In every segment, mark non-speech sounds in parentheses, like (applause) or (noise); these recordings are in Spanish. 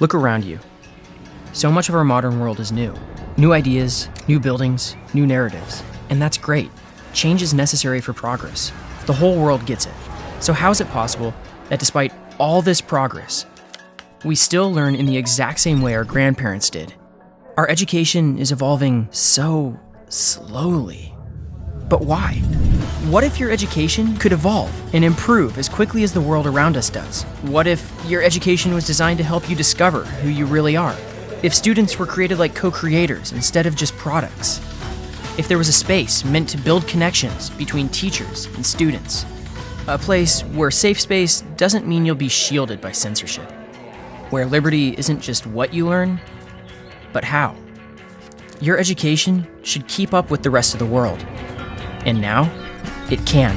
Look around you. So much of our modern world is new. New ideas, new buildings, new narratives. And that's great. Change is necessary for progress. The whole world gets it. So, how is it possible that despite all this progress, we still learn in the exact same way our grandparents did? Our education is evolving so slowly. But why? What if your education could evolve and improve as quickly as the world around us does? What if your education was designed to help you discover who you really are? If students were created like co creators instead of just products? If there was a space meant to build connections between teachers and students? A place where safe space doesn't mean you'll be shielded by censorship. Where liberty isn't just what you learn, but how. Your education should keep up with the rest of the world. And now, it can.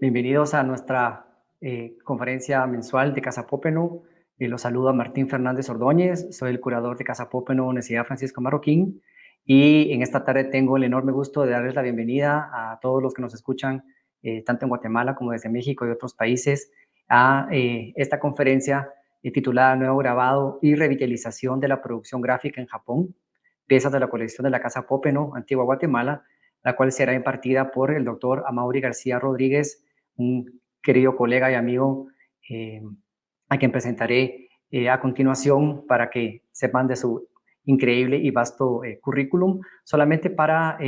Bienvenidos a nuestra eh, conferencia mensual de Casa Popenu. Eh, los saludo a Martín Fernández Ordóñez, soy el curador de Casa Popenu Universidad Francisco Marroquín y en esta tarde tengo el enorme gusto de darles la bienvenida a todos los que nos escuchan, eh, tanto en Guatemala como desde México y otros países, a esta conferencia titulada Nuevo Grabado y Revitalización de la Producción Gráfica en Japón, piezas de la colección de la Casa Popenu, Antigua Guatemala, la cual será impartida por el doctor Amaury García Rodríguez, un querido colega y amigo eh, a quien presentaré eh, a continuación para que sepan de su increíble y vasto eh, currículum. Solamente para,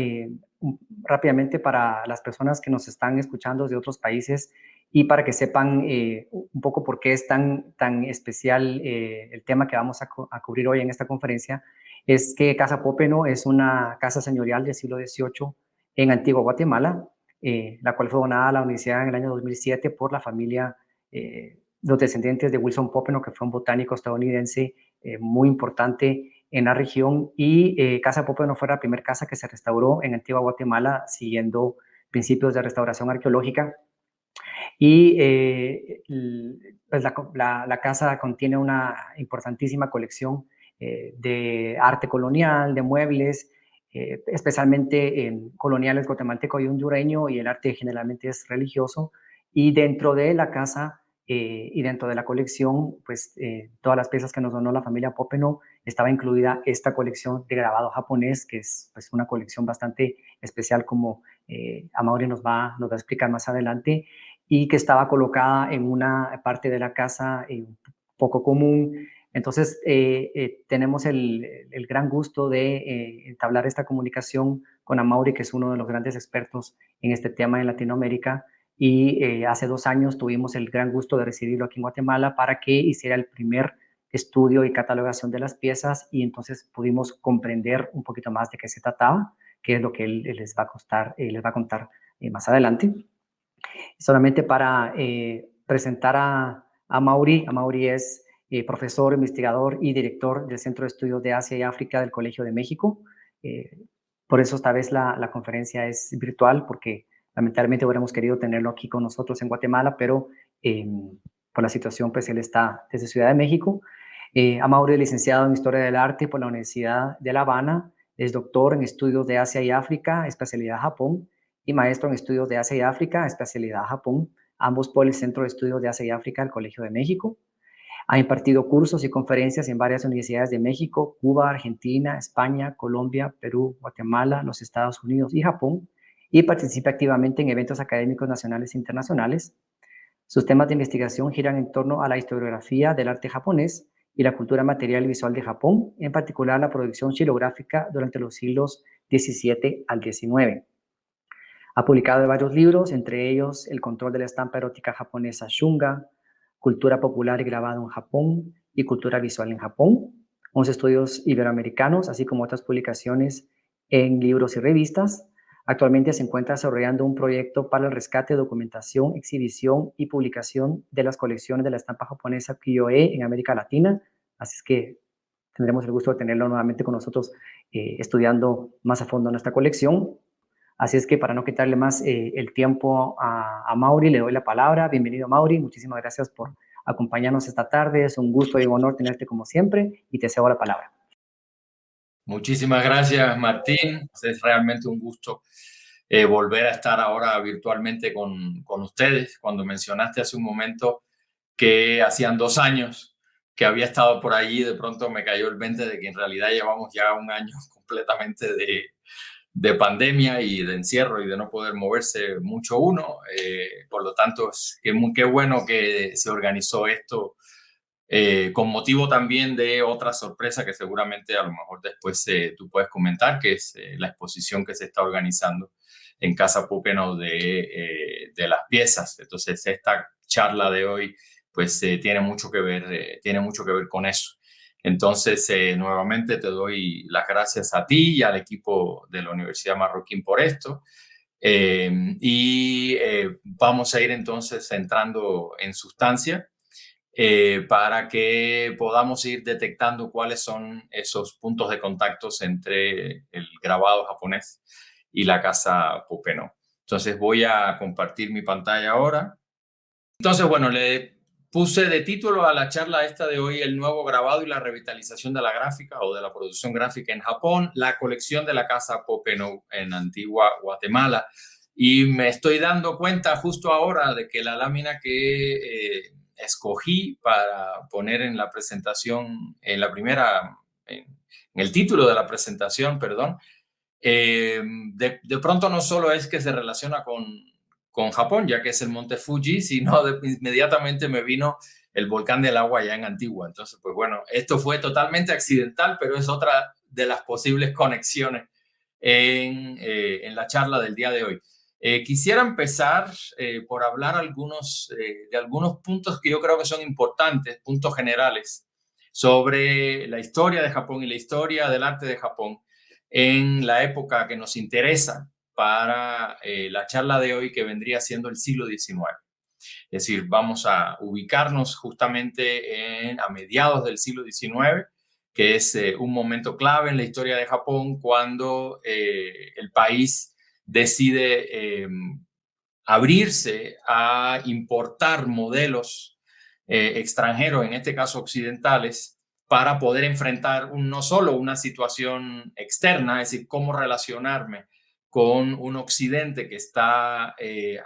rápidamente para las personas que nos están escuchando de otros países y para que sepan un poco por qué es tan, tan especial el tema que vamos a, a, cubrir hoy en esta conferencia, es que Casa Popeno es una casa señorial del siglo XVIII en Antigua Guatemala, eh, la cual fue donada a la universidad en el año 2007 por la familia, eh, los descendientes de Wilson Popeno, que fue un botánico estadounidense eh, muy importante en la región, y Casa Popeno fue la primera casa que se restauró en Antigua Guatemala siguiendo principios de restauración arqueológica. Y pues la, la, casa contiene una importantísima colección de arte colonial, de muebles, eh, especialmente en coloniales guatemalteco y hondureño, y el arte generalmente es religioso, y dentro de la casa eh, y dentro de la colección, pues eh, todas las piezas que nos donó la familia Popeno, estaba incluida esta colección de grabado japonés, que es pues, una colección bastante especial, como Amaury nos va, nos va a explicar más adelante, y que estaba colocada en una parte de la casa poco común, entonces, eh, eh, tenemos el, gran gusto de eh, entablar esta comunicación con Amaury, que es uno de los grandes expertos en este tema en Latinoamérica, y hace dos años tuvimos el gran gusto de recibirlo aquí en Guatemala para que hiciera el primer estudio y catalogación de las piezas y entonces pudimos comprender un poquito más de qué se trataba, qué es lo que él, les, va a costar, les va a contar más adelante. Solamente para presentar a, a Mauri, Mauri es eh, profesor, investigador y director del Centro de Estudios de Asia y África del Colegio de México. Eh, por eso esta vez la, conferencia es virtual, porque lamentablemente hubiéramos querido tenerlo aquí con nosotros en Guatemala, pero em, por la situación, pues él está desde Ciudad de México. Eh, Amaury es licenciado en Historia del Arte por la Universidad de La Habana, es doctor en Estudios de Asia y África, especialidad Japón, y maestro en Estudios de Asia y África, especialidad Japón, ambos por el Centro de Estudios de Asia y África del Colegio de México. Ha impartido cursos y conferencias en varias universidades de México, Cuba, Argentina, España, Colombia, Perú, Guatemala, los Estados Unidos y Japón, y participa activamente en eventos académicos nacionales e internacionales. Sus temas de investigación giran en torno a la historiografía del arte japonés y la cultura material y visual de Japón, en particular la producción xilográfica durante los siglos XVII al XIX. Ha publicado varios libros, entre ellos El control de la estampa erótica japonesa Shunga, Cultura Popular y Grabado en Japón y Cultura Visual en Japón, unos estudios iberoamericanos, así como otras publicaciones en libros y revistas. Actualmente se encuentra desarrollando un proyecto para el rescate, documentación, exhibición y publicación de las colecciones de la estampa japonesa Kyoe en América Latina. Así es que tendremos el gusto de tenerlo nuevamente con nosotros eh, estudiando más a fondo nuestra colección. Así es que para no quitarle más eh, el tiempo a, a, Mauri, le doy la palabra. Bienvenido Mauri, muchísimas gracias por acompañarnos esta tarde. Es un gusto y un honor tenerte como siempre y te cedo la palabra. Muchísimas gracias Martín, es realmente un gusto eh, volver a estar ahora virtualmente con, con ustedes. Cuando mencionaste hace un momento que hacían dos años que había estado por allí, de pronto me cayó el 20 de que en realidad llevamos ya un año (laughs) completamente de, de pandemia y de encierro y de no poder moverse mucho uno. Eh, por lo tanto, que qué bueno que se organizó esto eh, con motivo también de otra sorpresa que seguramente a lo mejor después eh, tú puedes comentar, que es la exposición que se está organizando en Casa Pupeno de, de las piezas. Entonces, esta charla de hoy pues tiene mucho que ver, tiene mucho que ver con eso. Entonces, eh, nuevamente te doy las gracias a ti y al equipo de la Universidad Marroquín por esto. Eh, y eh, vamos a ir entonces entrando en sustancia para que podamos ir detectando cuáles son esos puntos de contactos entre el grabado japonés y la casa Popeno. Entonces voy a compartir mi pantalla ahora. Entonces, bueno, le Puse de título a la charla esta de hoy el nuevo grabado y la revitalización de la gráfica o de la producción gráfica en Japón, la colección de la casa Popeno en Antigua Guatemala. Y me estoy dando cuenta justo ahora de que la lámina que eh, escogí para poner en la presentación, en la primera, en, el título de la presentación, perdón, eh, de, de pronto no solo es que se relaciona con con Japón, ya que es el monte Fuji, sino inmediatamente me vino el volcán del agua allá en Antigua. Entonces, pues bueno, esto fue totalmente accidental, pero es otra de las posibles conexiones en, eh, en la charla del día de hoy. Eh, quisiera empezar eh, por hablar algunos, de algunos puntos que yo creo que son importantes, puntos generales, sobre la historia de Japón y la historia del arte de Japón en la época que nos interesa, para eh, la charla de hoy que vendría siendo el siglo XIX. Es decir, vamos a ubicarnos justamente en, a mediados del siglo XIX, que es eh, un momento clave en la historia de Japón cuando eh, el país decide em, abrirse a importar modelos extranjeros, en este caso occidentales, para poder enfrentar no solo una situación externa, es decir, cómo relacionarme con un occidente que está eh,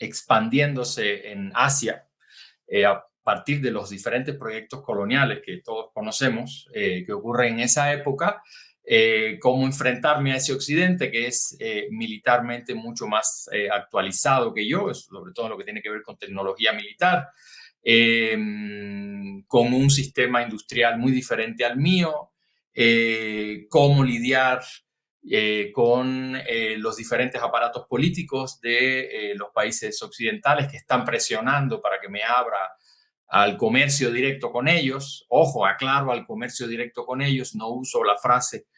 expandiéndose en Asia eh, a partir de los diferentes proyectos coloniales que todos conocemos eh, que ocurren en esa época, cómo enfrentarme a ese occidente que es militarmente mucho más actualizado que yo, sobre todo lo que tiene que ver con tecnología militar, em, con un sistema industrial muy diferente al mío, cómo lidiar eh, con eh, los diferentes aparatos políticos de eh, los países occidentales que están presionando para que me abra al comercio directo con ellos. Ojo, aclaro al comercio directo con ellos, no uso la frase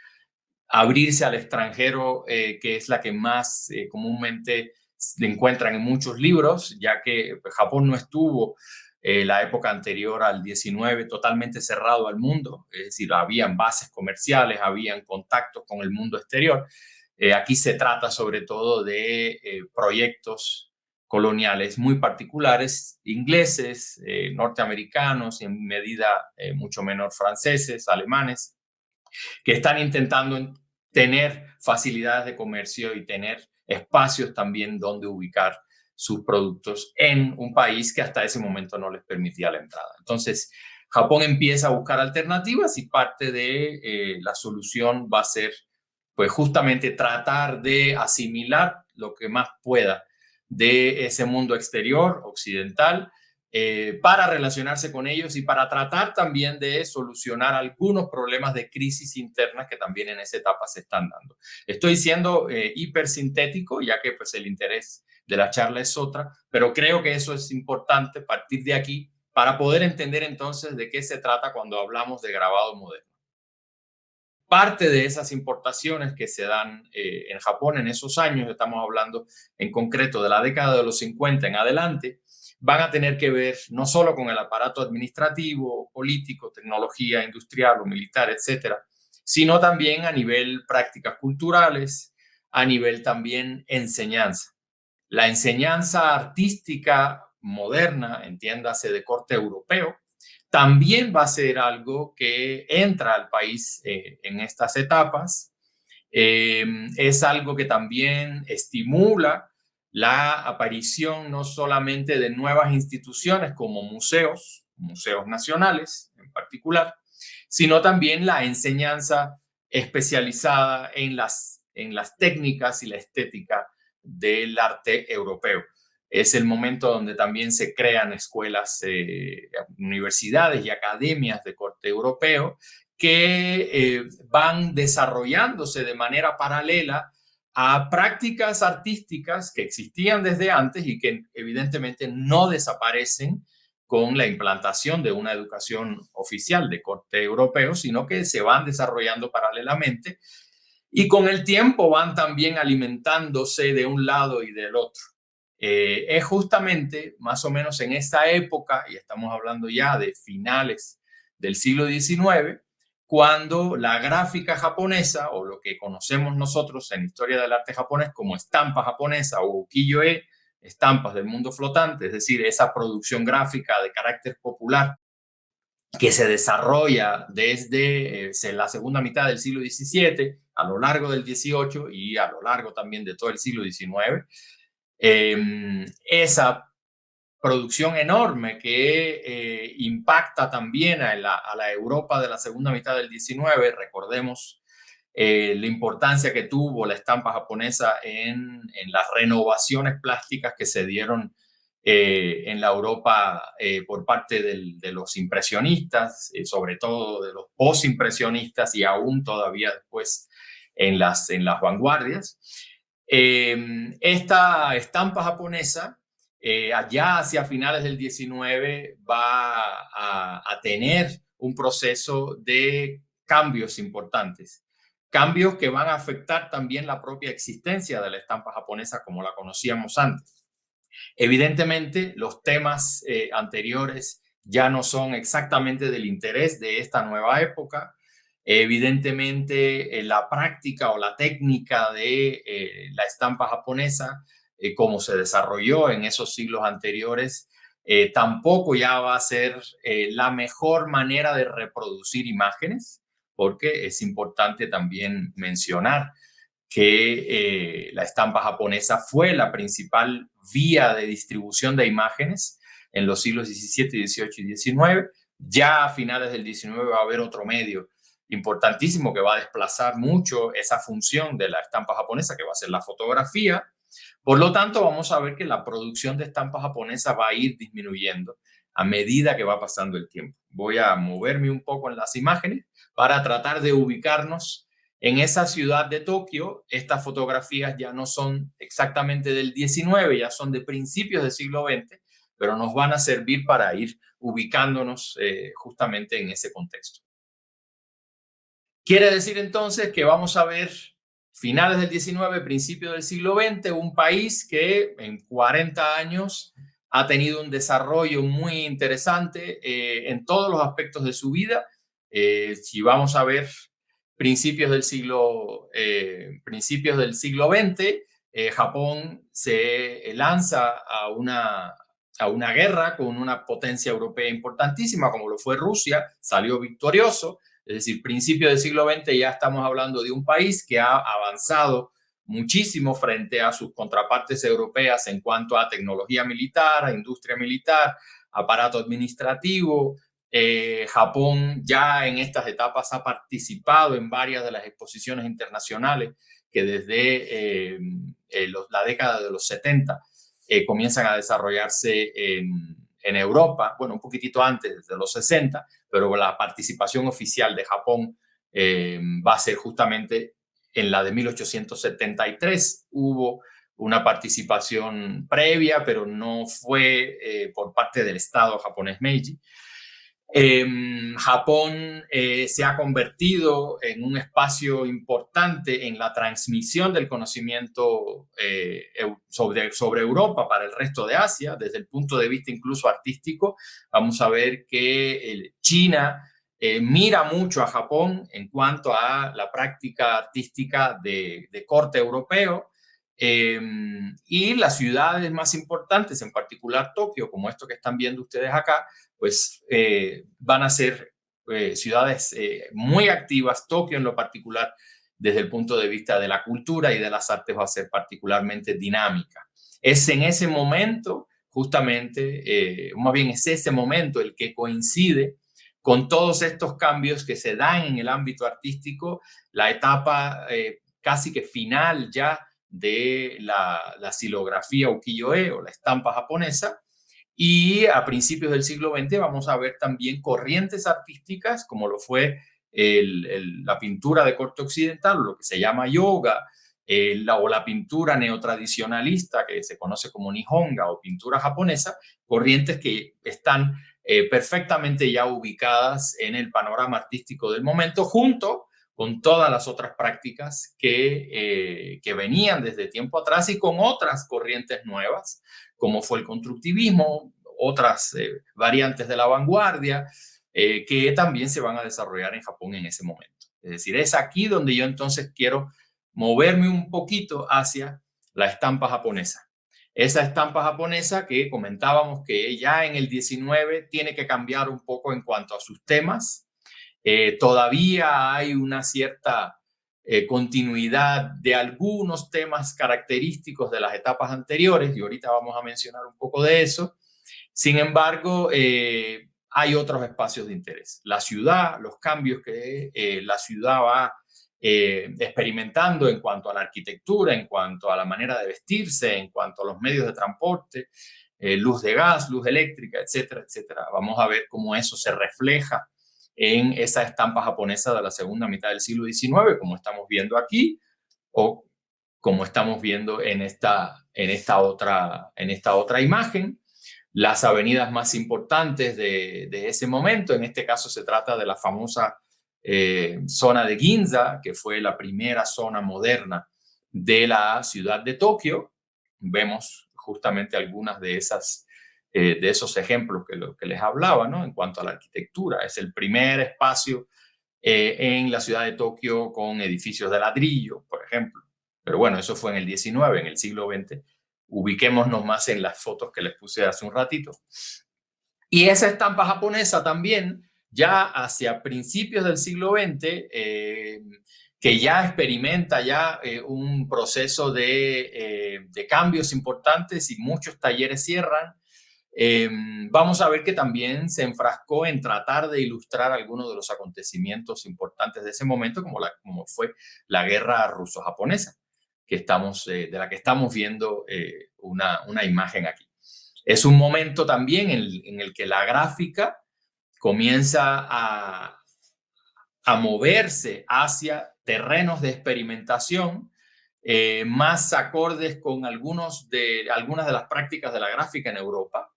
abrirse al extranjero, que es la que más comúnmente se encuentran en muchos libros, ya que pues, Japón no estuvo eh, la época anterior al 19 totalmente cerrado al mundo, es decir, habían bases comerciales, habían contactos con el mundo exterior. Eh, aquí se trata sobre todo de eh, proyectos coloniales muy particulares, ingleses, norteamericanos en medida mucho menor franceses, alemanes, que están intentando tener facilidades de comercio y tener espacios también donde ubicar sus productos en un país que hasta ese momento no les permitía la entrada. Entonces, Japón empieza a buscar alternativas y parte de eh, la solución va a ser, pues justamente tratar de asimilar lo que más pueda de ese mundo exterior occidental eh, para relacionarse con ellos y para tratar también de solucionar algunos problemas de crisis internas que también en esa etapa se están dando. Estoy siendo eh, hipersintético, ya que pues el interés de la charla es otra, pero creo que eso es importante partir de aquí para poder entender entonces de qué se trata cuando hablamos de grabado moderno. Parte de esas importaciones que se dan eh, en Japón en esos años, estamos hablando en concreto de la década de los 50 en adelante, van a tener que ver no solo con el aparato administrativo, político, tecnología industrial o militar, etcétera, sino también a nivel prácticas culturales, a nivel también enseñanza. La enseñanza artística moderna, entiéndase de corte europeo, también va a ser algo que entra al país eh, en estas etapas. Eh, es algo que también estimula la aparición no solamente de nuevas instituciones como museos, museos nacionales en particular, sino también la enseñanza especializada en las, en las técnicas y la estética del arte europeo. Es el momento donde también se crean escuelas, eh, universidades y academias de corte europeo que eh, van desarrollándose de manera paralela a prácticas artísticas que existían desde antes y que evidentemente no desaparecen con la implantación de una educación oficial de corte europeo, sino que se van desarrollando paralelamente y con el tiempo van también alimentándose de un lado y del otro. Eh, es justamente más o menos en esta época, y estamos hablando ya de finales del siglo XIX, cuando la gráfica japonesa, o lo que conocemos nosotros en historia del arte japonés como estampa japonesa o ukiyo-e, estampas del mundo flotante, es decir, esa producción gráfica de carácter popular que se desarrolla desde eh, la segunda mitad del siglo XVII, a lo largo del XVIII y a lo largo también de todo el siglo XIX, Em, esa producción enorme que eh, impacta también a la, Europa de la segunda mitad del 19, recordemos eh, la importancia que tuvo la estampa japonesa en, las renovaciones plásticas que se dieron eh, en la Europa por parte de los impresionistas, sobre todo de los posimpresionistas y aún todavía después en las, en las vanguardias. Esta estampa japonesa, eh, allá hacia finales del 19, va a, tener un proceso de cambios importantes. Cambios que van a afectar también la propia existencia de la estampa japonesa como la conocíamos antes. Evidentemente, los temas eh, anteriores ya no son exactamente del interés de esta nueva época. Evidentemente, eh, la práctica o la técnica de la estampa japonesa, eh, como se desarrolló en esos siglos anteriores, tampoco ya va a ser la mejor manera de reproducir imágenes, porque es importante también mencionar que la estampa japonesa fue la principal vía de distribución de imágenes en los siglos XVII, XVIII y XIX. Ya a finales del XIX va a haber otro medio importantísimo que va a desplazar mucho esa función de la estampa japonesa, que va a ser la fotografía. Por lo tanto, vamos a ver que la producción de estampa japonesa va a ir disminuyendo a medida que va pasando el tiempo. Voy a moverme un poco en las imágenes para tratar de ubicarnos en esa ciudad de Tokio. Estas fotografías ya no son exactamente del 19, ya son de principios del siglo XX, pero nos van a servir para ir ubicándonos eh, justamente en ese contexto. Quiere decir entonces que vamos a ver finales del 19, principios del siglo XX, un país que en 40 años ha tenido un desarrollo muy interesante eh, en todos los aspectos de su vida. Eh, si vamos a ver principios del siglo, eh, principios del siglo XX, Japón se lanza a una, a una guerra con una potencia europea importantísima como lo fue Rusia, salió victorioso, es decir, principio del siglo XX ya estamos hablando de un país que ha avanzado muchísimo frente a sus contrapartes europeas en cuanto a tecnología militar, a industria militar, aparato administrativo. Eh, Japón ya en estas etapas ha participado en varias de las exposiciones internacionales que desde eh, eh, la década de los 70 comienzan a desarrollarse en, en Europa, bueno, un poquitito antes, desde los 60, pero la participación oficial de Japón eh, va a ser justamente en la de 1873. Hubo una participación previa, pero no fue eh, por parte del Estado japonés Meiji. Em, Japón eh, se ha convertido en un espacio importante en la transmisión del conocimiento eh, sobre, sobre Europa para el resto de Asia, desde el punto de vista incluso artístico. Vamos a ver que China eh, mira mucho a Japón en cuanto a la práctica artística de, corte europeo em, y las ciudades más importantes, en particular Tokio, como esto que están viendo ustedes acá, pues eh, van a ser eh, ciudades muy activas, Tokio en lo particular, desde el punto de vista de la cultura y de las artes va a ser particularmente dinámica. Es en ese momento, justamente, más bien es ese momento el que coincide con todos estos cambios que se dan en el ámbito artístico, la etapa eh, casi que final ya de la, la silografía ukiyo-e o la estampa japonesa, y a principios del siglo XX vamos a ver también corrientes artísticas, como lo fue la pintura de corte occidental, lo que se llama yoga, o la pintura neotradicionalista, que se conoce como nihonga o pintura japonesa, corrientes que están eh, perfectamente ya ubicadas en el panorama artístico del momento, junto con todas las otras prácticas que, eh, que venían desde tiempo atrás y con otras corrientes nuevas, como fue el constructivismo, otras eh, variantes de la vanguardia, que también se van a desarrollar en Japón en ese momento. Es decir, es aquí donde yo entonces quiero moverme un poquito hacia la estampa japonesa esa estampa japonesa que comentábamos que ya en el 19 tiene que cambiar un poco en cuanto a sus temas. Eh, todavía hay una cierta eh, continuidad de algunos temas característicos de las etapas anteriores y ahorita vamos a mencionar un poco de eso. Sin embargo, eh, hay otros espacios de interés. La ciudad, los cambios que la ciudad va eh, experimentando en cuanto a la arquitectura, en cuanto a la manera de vestirse, en cuanto a los medios de transporte, eh, luz de gas, luz eléctrica, etcétera, etcétera. Vamos a ver cómo eso se refleja en esa estampa japonesa de la segunda mitad del siglo XIX, como estamos viendo aquí, o como estamos viendo en esta, en esta, otra, en esta otra imagen. Las avenidas más importantes de, ese momento, en este caso se trata de la famosa eh, zona de Ginza, que fue la primera zona moderna de la ciudad de Tokio. Vemos justamente algunas de, esas, eh, de esos ejemplos que, lo, que les hablaba, ¿no? En cuanto a la arquitectura, es el primer espacio eh, en la ciudad de Tokio con edificios de ladrillo, por ejemplo. Pero bueno, eso fue en el 19, en el siglo XX. Ubiquémonos más en las fotos que les puse hace un ratito. Y esa estampa japonesa también ya hacia principios del siglo XX, eh, que ya experimenta ya eh, un proceso eh, de, cambios importantes y muchos talleres cierran, vamos a ver que también se enfrascó en tratar de ilustrar algunos de los acontecimientos importantes de ese momento, como, fue la guerra ruso-japonesa, que estamos, de la que estamos viendo una, una, imagen aquí. Es un momento también en el que la gráfica comienza a, moverse hacia terrenos de experimentación eh, más acordes con algunos de, algunas de las prácticas de la gráfica en Europa.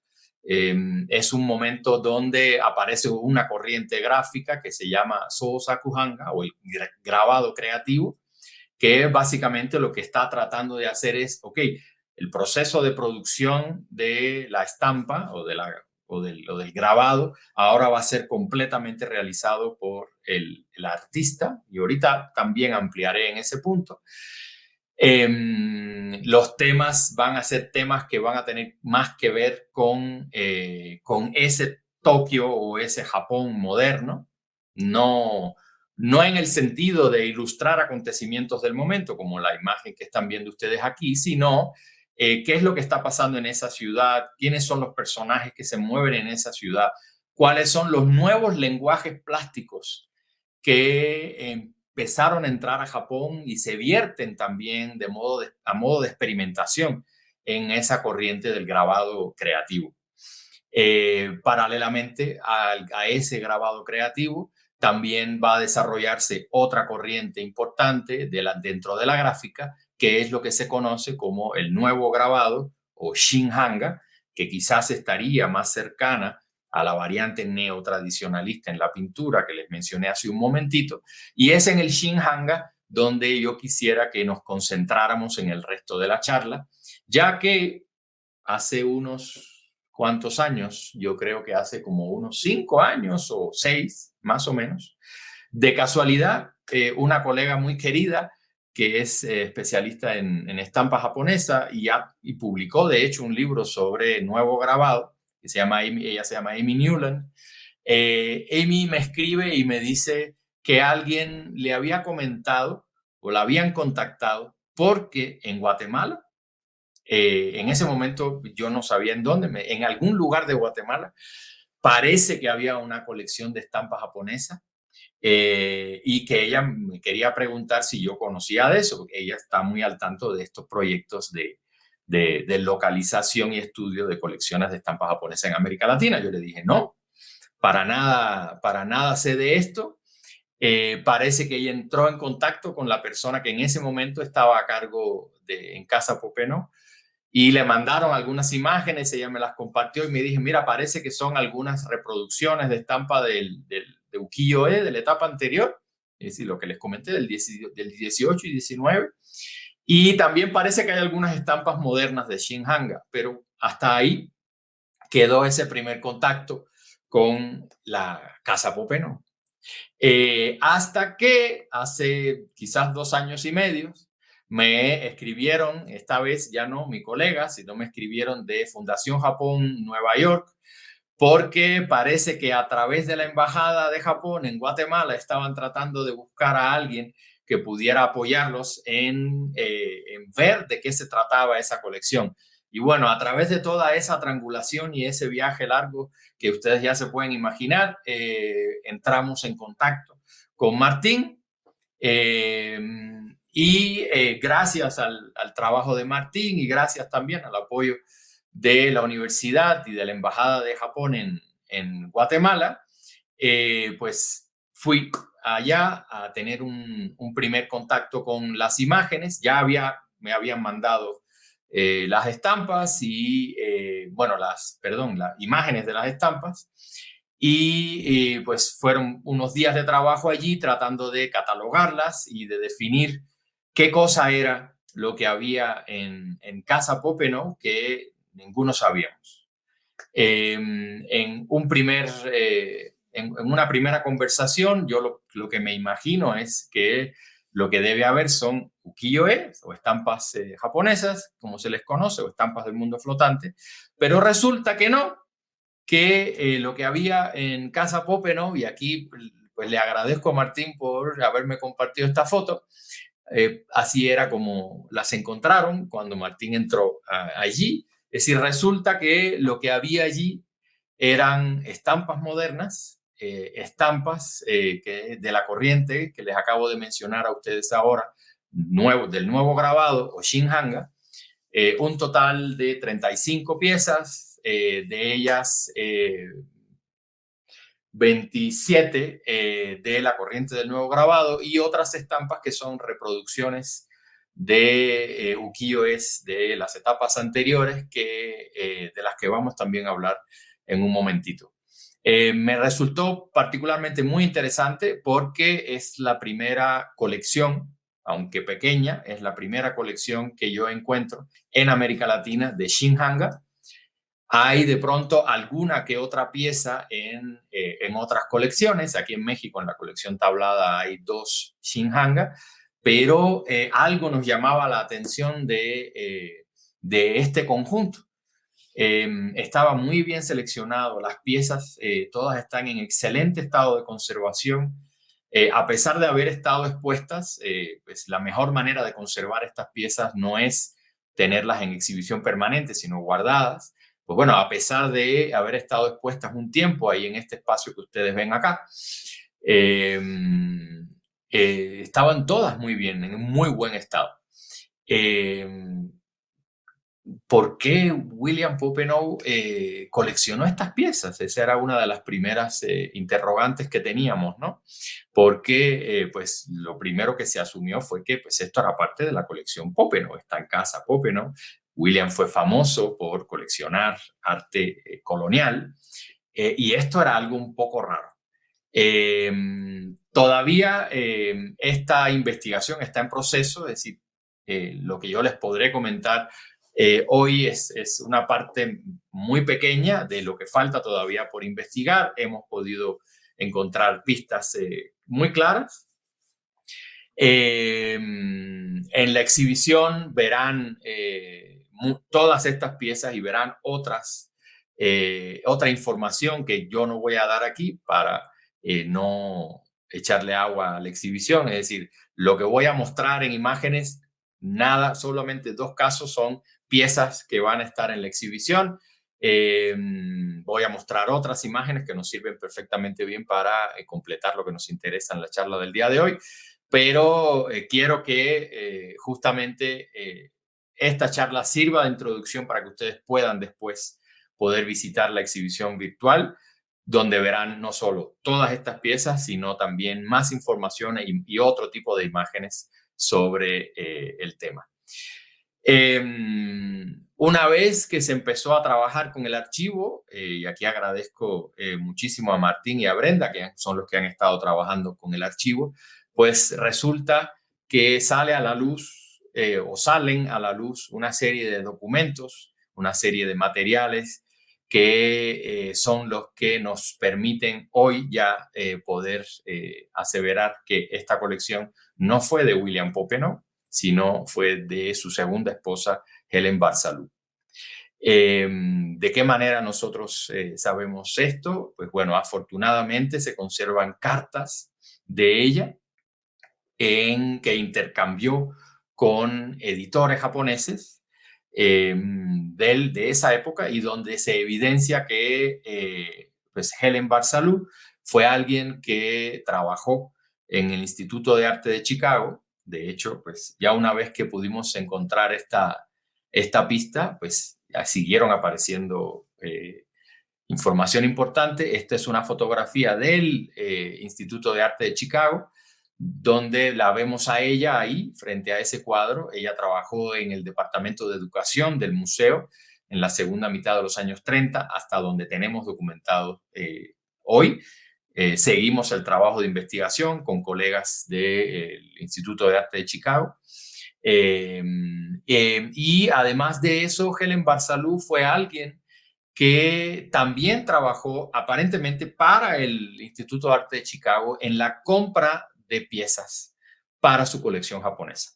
Em, es un momento donde aparece una corriente gráfica que se llama Sosakuhanga o el grabado creativo, que básicamente lo que está tratando de hacer es, ok, el proceso de producción de la estampa o de la o del, del, grabado, ahora va a ser completamente realizado por el, artista y ahorita también ampliaré en ese punto. Em, los temas van a ser temas que van a tener más que ver con, eh, con ese Tokio o ese Japón moderno, no, no en el sentido de ilustrar acontecimientos del momento, como la imagen que están viendo ustedes aquí, sino eh, qué es lo que está pasando en esa ciudad, quiénes son los personajes que se mueven en esa ciudad, cuáles son los nuevos lenguajes plásticos que empezaron a entrar a Japón y se vierten también de a modo de experimentación en esa corriente del grabado creativo. Eh, paralelamente a, ese grabado creativo, también va a desarrollarse otra corriente importante dentro de la gráfica, que es lo que se conoce como el nuevo grabado o Shinhanga, que quizás estaría más cercana a la variante neotradicionalista en la pintura que les mencioné hace un momentito, y es en el Shinhanga donde yo quisiera que nos concentráramos en el resto de la charla, ya que hace unos cuántos años, yo creo que hace como unos cinco años o seis, más o menos, de casualidad, eh, una colega muy querida que es eh, especialista en, estampa japonesa y, y, publicó de hecho un libro sobre nuevo grabado, que se llama ella se llama Amy Newland. Eh, Amy me escribe y me dice que alguien le había comentado o la habían contactado porque en Guatemala, en ese momento yo no sabía en dónde, en algún lugar de Guatemala, parece que había una colección de estampas japonesas eh, y que ella me quería preguntar si yo conocía de eso, porque ella está muy al tanto de estos proyectos de, de, localización y estudio de colecciones de estampas japonesas en América Latina. Yo le dije, no, para nada, para nada sé de esto. Eh, parece que ella entró en contacto con la persona que en ese momento estaba a cargo de, en Casa Popeno y le mandaron algunas imágenes, ella me las compartió y me dije, mira, parece que son algunas reproducciones de estampa del, del de ukiyo-e de la etapa anterior, es decir, lo que les comenté del, 18 y 19. Y también parece que hay algunas estampas modernas de Shinhanga, pero hasta ahí quedó ese primer contacto con la Casa Popeno. Eh, hasta que hace quizás dos años y medio me escribieron, esta vez ya no mi colega, sino me escribieron de Fundación Japón Nueva York, porque parece que a través de la Embajada de Japón en Guatemala estaban tratando de buscar a alguien que pudiera apoyarlos en, eh, ver de qué se trataba esa colección. Y bueno, a través de toda esa triangulación y ese viaje largo que ustedes ya se pueden imaginar, eh, entramos en contacto con Martín. Eh, y gracias al, al, trabajo de Martín y gracias también al apoyo de la universidad y de la Embajada de Japón en, en Guatemala, eh, pues fui allá a tener un, primer contacto con las imágenes. Ya había, me habían mandado eh, las estampas y, eh, bueno, las, perdón, las imágenes de las estampas. Y pues fueron unos días de trabajo allí tratando de catalogarlas y de definir qué cosa era lo que había en, en Casa Popeno, que ninguno sabíamos. Em, en, un primer, eh, en, una primera conversación, yo lo, que me imagino es que lo que debe haber son ukiyo-e o estampas eh, japonesas, como se les conoce, o estampas del mundo flotante, pero resulta que no, que eh, lo que había en Casa Popeno, y aquí pues le agradezco a Martín por haberme compartido esta foto, así era como las encontraron cuando Martín entró allí. Es decir, resulta que lo que había allí eran estampas modernas, eh, estampas eh, que, de la corriente que les acabo de mencionar a ustedes ahora, nuevo, del nuevo grabado o Shinhanga, eh, un total de 35 piezas, de ellas 27 de la corriente del nuevo grabado y otras estampas que son reproducciones de eh, ukiyo-es de las etapas anteriores que, eh, de las que vamos también a hablar en un momentito. Eh, me resultó particularmente muy interesante porque es la primera colección, aunque pequeña, es la primera colección que yo encuentro en América Latina de Shinhanga. Hay de pronto alguna que otra pieza en, en otras colecciones. Aquí en México, en la colección tablada, hay dos Shinhanga, pero eh, algo nos llamaba la atención eh, de este conjunto. Em, estaba muy bien seleccionado, las piezas eh, todas están en excelente estado de conservación. a pesar de haber estado expuestas, pues la mejor manera de conservar estas piezas no es tenerlas en exhibición permanente, sino guardadas. Pues bueno, a pesar de haber estado expuestas un tiempo ahí en este espacio que ustedes ven acá, em, eh, estaban todas muy bien, en muy buen estado. Eh, ¿Por qué William Popenow eh, coleccionó estas piezas? Esa era una de las primeras interrogantes que teníamos, ¿no? Porque, pues, lo primero que se asumió fue que, pues, esto era parte de la colección Popenow, está en casa Popenow. William fue famoso por coleccionar arte colonial y esto era algo un poco raro. Todavía esta investigación está en proceso, es decir, lo que yo les podré comentar Eh, hoy es, es, una parte muy pequeña de lo que falta todavía por investigar. Hemos podido encontrar pistas eh, muy claras. Eh, en la exhibición verán todas estas piezas y verán otras, otra información que yo no voy a dar aquí para no echarle agua a la exhibición. Es decir, lo que voy a mostrar en imágenes, nada, solamente dos casos son piezas que van a estar en la exhibición. Eh, voy a mostrar otras imágenes que nos sirven perfectamente bien para eh, completar lo que nos interesa en la charla del día de hoy, pero eh, quiero que justamente esta charla sirva de introducción para que ustedes puedan después poder visitar la exhibición virtual, donde verán no solo todas estas piezas, sino también más información y, y otro tipo de imágenes sobre el tema. Em, una vez que se empezó a trabajar con el archivo, eh, y aquí agradezco eh, muchísimo a Martín y a Brenda, que son los que han estado trabajando con el archivo, pues resulta que sale a la luz eh, o salen a la luz una serie de documentos, una serie de materiales que son los que nos permiten hoy ya poder aseverar que esta colección no fue de William Popenow, sino fue de su segunda esposa, Helen Barsalou. Em, ¿De qué manera nosotros eh, sabemos esto? Pues bueno, afortunadamente se conservan cartas de ella en que intercambió con editores japoneses em, de esa época y donde se evidencia que eh, pues Helen Barsalou fue alguien que trabajó en el Instituto de Arte de Chicago de hecho, pues ya una vez que pudimos encontrar esta, esta pista, pues siguieron apareciendo eh, información importante. Esta es una fotografía del eh, Instituto de Arte de Chicago, donde la vemos a ella ahí, frente a ese cuadro. Ella trabajó en el Departamento de Educación del museo en la segunda mitad de los años 30, hasta donde tenemos documentado eh, hoy. Eh, seguimos el trabajo de investigación con colegas del Instituto de Arte de Chicago. Em, em, y además de eso, Helen Barsalou fue alguien que también trabajó aparentemente para el Instituto de Arte de Chicago en la compra de piezas para su colección japonesa.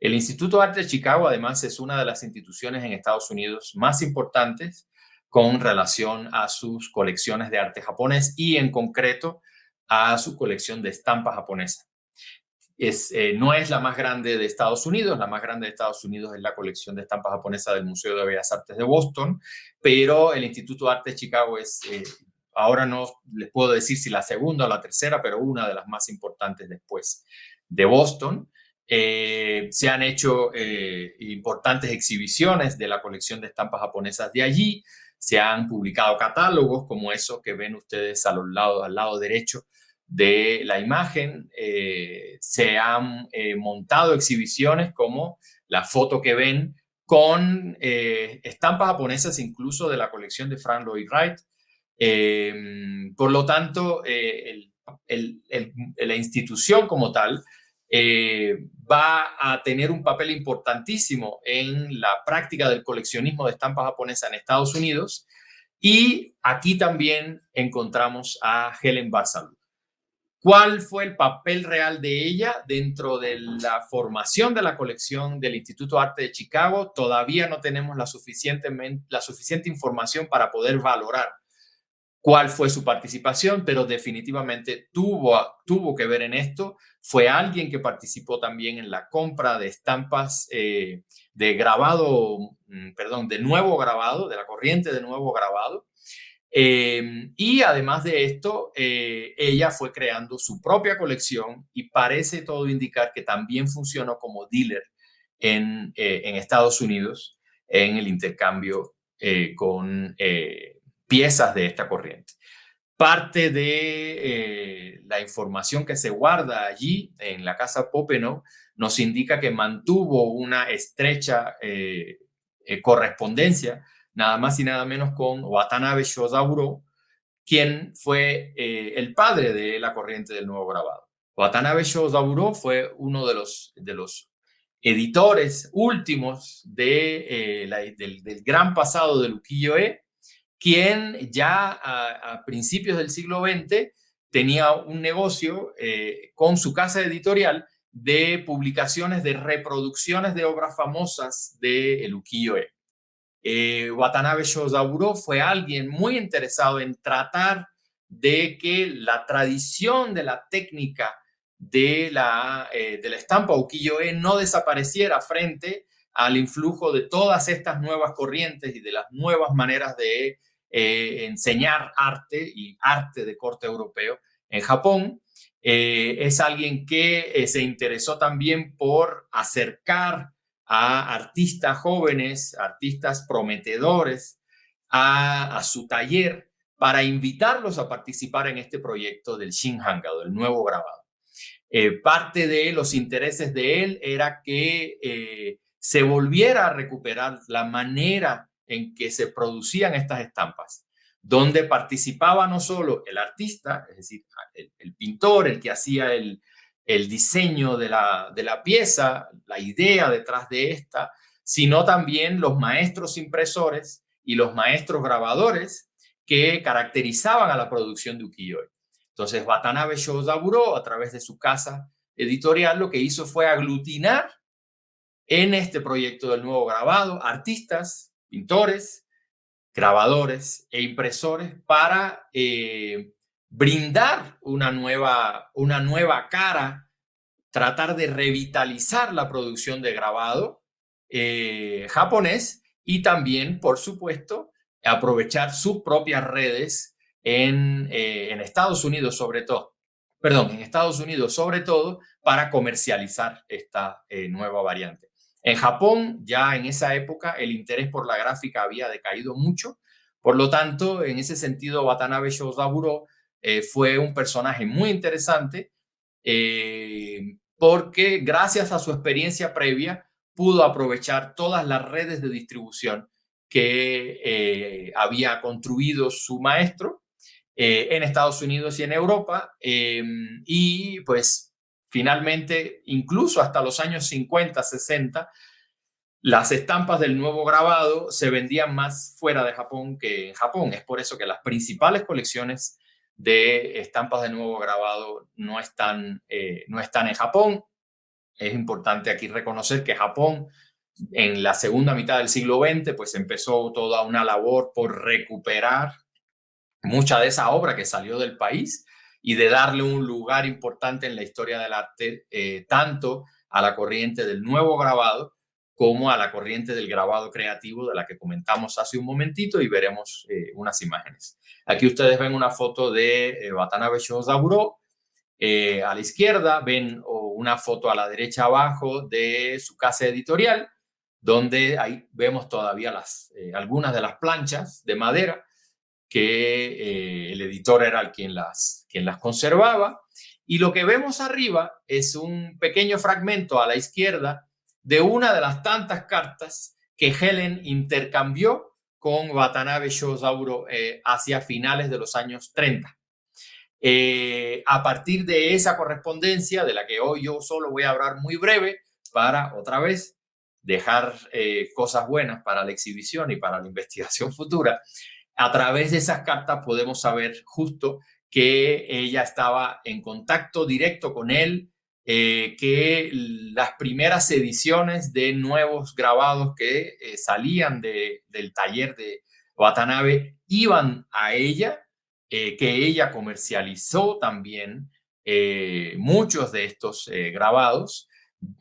El Instituto de Arte de Chicago, además, es una de las instituciones en Estados Unidos más importantes con relación a sus colecciones de arte japonés y en concreto a su colección de estampas japonesas. Es, eh, no es la más grande de Estados Unidos, la más grande de Estados Unidos es la colección de estampas japonesas del Museo de Bellas Artes de Boston, pero el Instituto de Arte de Chicago es, eh, ahora no les puedo decir si la segunda o la tercera, pero una de las más importantes después de Boston. Eh, se han hecho importantes exhibiciones de la colección de estampas japonesas de allí, se han publicado catálogos como esos que ven ustedes a lado, al lado derecho de la imagen. Eh, se han eh, montado exhibiciones como la foto que ven con eh, estampas japonesas incluso de la colección de Frank Lloyd Wright. por lo tanto, la institución como tal eh, va a tener un papel importantísimo en la práctica del coleccionismo de estampas japonesas en Estados Unidos. Y aquí también encontramos a Helen Barsalou. ¿Cuál fue el papel real de ella dentro de la formación de la colección del Instituto de Arte de Chicago? Todavía no tenemos la suficiente información para poder valorar cuál fue su participación, pero definitivamente tuvo, tuvo que ver en esto. Fue alguien que participó también en la compra de estampas eh, de grabado, mm, perdón, de nuevo grabado, de la corriente de nuevo grabado. Em, y además de esto, eh, ella fue creando su propia colección y parece todo indicar que también funcionó como dealer en, eh, en Estados Unidos en el intercambio con piezas de esta corriente. Parte de eh, la información que se guarda allí en la casa Popenow nos indica que mantuvo una estrecha eh, eh, correspondencia, nada más y nada menos con Watanabe Shozauro, quien fue el padre de la corriente del nuevo grabado. Watanabe Shozauro fue uno de los, de los editores últimos de, eh, del, gran pasado de Ukiyo-e, quien ya a, principios del siglo XX tenía un negocio eh, con su casa editorial de publicaciones de reproducciones de obras famosas de el ukiyo-e. Eh, Watanabe Shozaburo fue alguien muy interesado en tratar de que la tradición de la técnica de la, eh, de estampa ukiyo-e no desapareciera frente al influjo de todas estas nuevas corrientes y de las nuevas maneras de eh, enseñar arte y arte de corte europeo en Japón. Eh, es alguien que se interesó también por acercar a artistas jóvenes, artistas prometedores, a, su taller para invitarlos a participar en este proyecto del Shinhanga, del nuevo grabado. Eh, parte de los intereses de él era que eh, se volviera a recuperar la manera en que se producían estas estampas, donde participaba no solo el artista, es decir, el, pintor, el que hacía el, diseño de la, pieza, la idea detrás de esta, sino también los maestros impresores y los maestros grabadores que caracterizaban a la producción de ukiyo-e. Entonces, Watanabe Shozaburo, a través de su casa editorial, lo que hizo fue aglutinar en este proyecto del nuevo grabado artistas, pintores, grabadores e impresores para eh, brindar una nueva, una nueva cara, tratar de revitalizar la producción de grabado eh, japonés y también, por supuesto, aprovechar sus propias redes en, eh, Estados Unidos sobre todo, perdón, en Estados Unidos sobre todo para comercializar esta nueva variante. En Japón, ya en esa época, el interés por la gráfica había decaído mucho. Por lo tanto, en ese sentido, Watanabe Shozaburo eh, fue un personaje muy interesante porque gracias a su experiencia previa pudo aprovechar todas las redes de distribución que eh, había construido su maestro eh, en Estados Unidos y en Europa. Em, y pues finalmente, incluso hasta los años 50, 60, las estampas del nuevo grabado se vendían más fuera de Japón que en Japón. Es por eso que las principales colecciones de estampas de nuevo grabado no están, eh, no están en Japón. Es importante aquí reconocer que Japón en la segunda mitad del siglo XX, pues empezó toda una labor por recuperar mucha de esa obra que salió del país y de darle un lugar importante en la historia del arte, eh, tanto a la corriente del nuevo grabado como a la corriente del grabado creativo de la que comentamos hace un momentito y veremos eh, unas imágenes. Aquí ustedes ven una foto de eh, Watanabe Shozaburo, a la izquierda ven una foto a la derecha abajo de su casa editorial donde ahí vemos todavía las, eh, algunas de las planchas de madera que eh, el editor era quien las, quien las conservaba. Y lo que vemos arriba es un pequeño fragmento a la izquierda de una de las tantas cartas que Helen intercambió con Watanabe Shozauro eh, hacia finales de los años 30. a partir de esa correspondencia, de la que hoy yo solo voy a hablar muy breve, para otra vez dejar eh, cosas buenas para la exhibición y para la (laughs) investigación futura, a través de esas cartas podemos saber justo que ella estaba en contacto directo con él, eh, que las primeras ediciones de nuevos grabados que eh, salían de, del taller de Watanabe iban a ella, que ella comercializó también muchos de estos grabados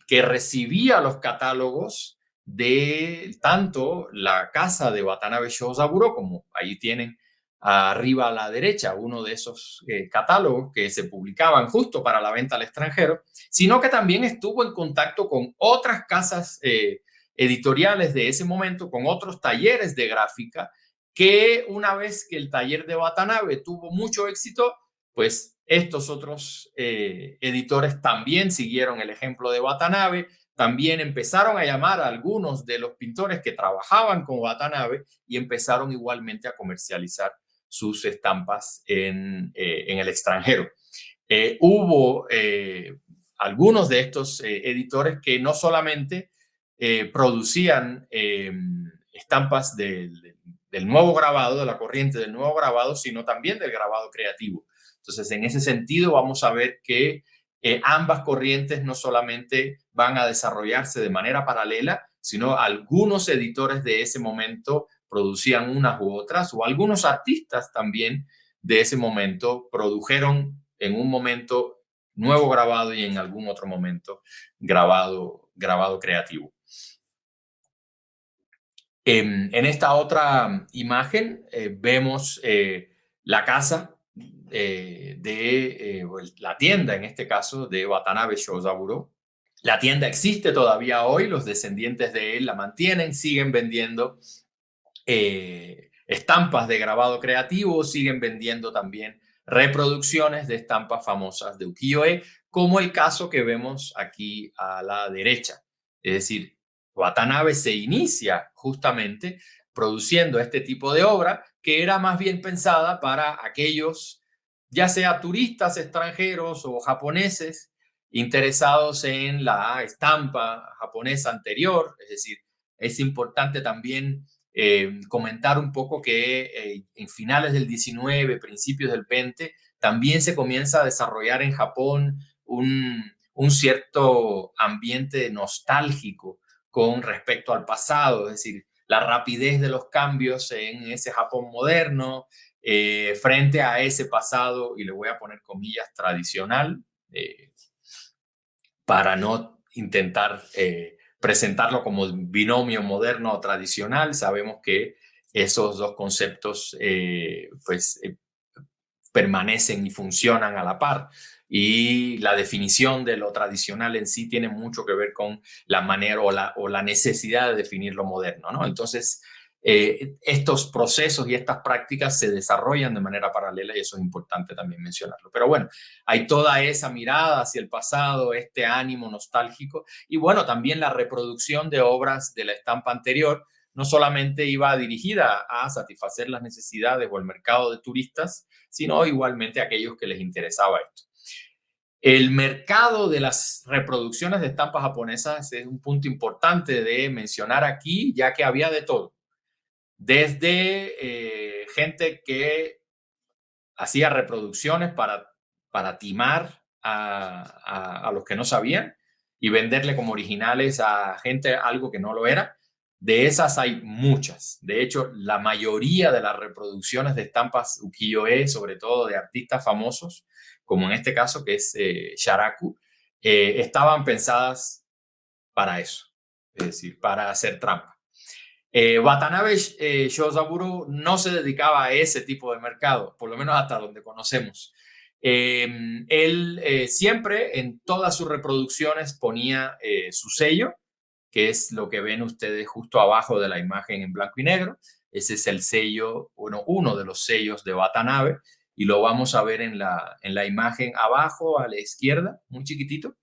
que recibía los catálogos de tanto la casa de Watanabe Shozaburo, como ahí tienen arriba a la derecha uno de esos eh, catálogos que se publicaban justo para la venta al extranjero, sino que también estuvo en contacto con otras casas eh, editoriales de ese momento, con otros talleres de gráfica, que una vez que el taller de Watanabe tuvo mucho éxito, pues estos otros eh, editores también siguieron el ejemplo de Watanabe, también empezaron a llamar a algunos de los pintores que trabajaban con Watanabe y empezaron igualmente a comercializar sus estampas en, eh, el extranjero. Eh, hubo algunos de estos editores que no solamente producían estampas del nuevo grabado, de la corriente del nuevo grabado, sino también del grabado creativo. Entonces, en ese sentido, vamos a ver que ambas corrientes no solamente van a desarrollarse de manera paralela, sino algunos editores de ese momento producían unas u otras, o algunos artistas también de ese momento produjeron en un momento nuevo grabado y en algún otro momento grabado, grabado creativo. En, esta otra imagen eh, vemos eh, la casa eh, de la tienda, en este caso, de Watanabe Shozaburo, la tienda existe todavía hoy, los descendientes de él la mantienen, siguen vendiendo eh, estampas de grabado creativo, siguen vendiendo también reproducciones de estampas famosas de ukiyo-e, como el caso que vemos aquí a la derecha. Es decir, Watanabe se inicia justamente produciendo este tipo de obra que era más bien pensada para aquellos, ya sea turistas extranjeros o japoneses, interesados en la estampa japonesa anterior, es decir, es importante también eh, comentar un poco que eh, en finales del 19, principios del 20, también se comienza a desarrollar en Japón un, un cierto ambiente nostálgico con respecto al pasado, es decir, la rapidez de los cambios en ese Japón moderno, eh, frente a ese pasado, y le voy a poner comillas, tradicional, para no intentar eh, presentarlo como binomio moderno o tradicional. Sabemos que esos dos conceptos eh, pues, eh, permanecen y funcionan a la par. Y la definición de lo tradicional en sí tiene mucho que ver con la manera o la, o la necesidad de definir lo moderno. ¿no? Entonces, eh, estos procesos y estas prácticas se desarrollan de manera paralela y eso es importante también mencionarlo. Pero bueno, hay toda esa mirada hacia el pasado, este ánimo nostálgico y bueno, también la reproducción de obras de la estampa anterior no solamente iba dirigida a satisfacer las necesidades o el mercado de turistas, sino igualmente a aquellos que les interesaba esto. El mercado de las reproducciones de estampas japonesas es un punto importante de mencionar aquí, ya que había de todo desde eh, gente que hacía reproducciones para, para timar a, los que no sabían y venderle como originales a gente algo que no lo era. De esas hay muchas. De hecho, la mayoría de las reproducciones de estampas ukiyo-e, sobre todo de artistas famosos, como en este caso que es eh, Sharaku, eh, estaban pensadas para eso, es decir, para hacer trampa. Eh, Watanabe eh, Shozaburo no se dedicaba a ese tipo de mercado, por lo menos hasta donde conocemos. Em, él eh, siempre en todas sus reproducciones ponía eh, su sello, que es lo que ven ustedes justo abajo de la imagen en blanco y negro. Ese es el sello, bueno, uno de los sellos de Watanabe, y lo vamos a ver en la, en la imagen abajo a la izquierda, muy chiquitito.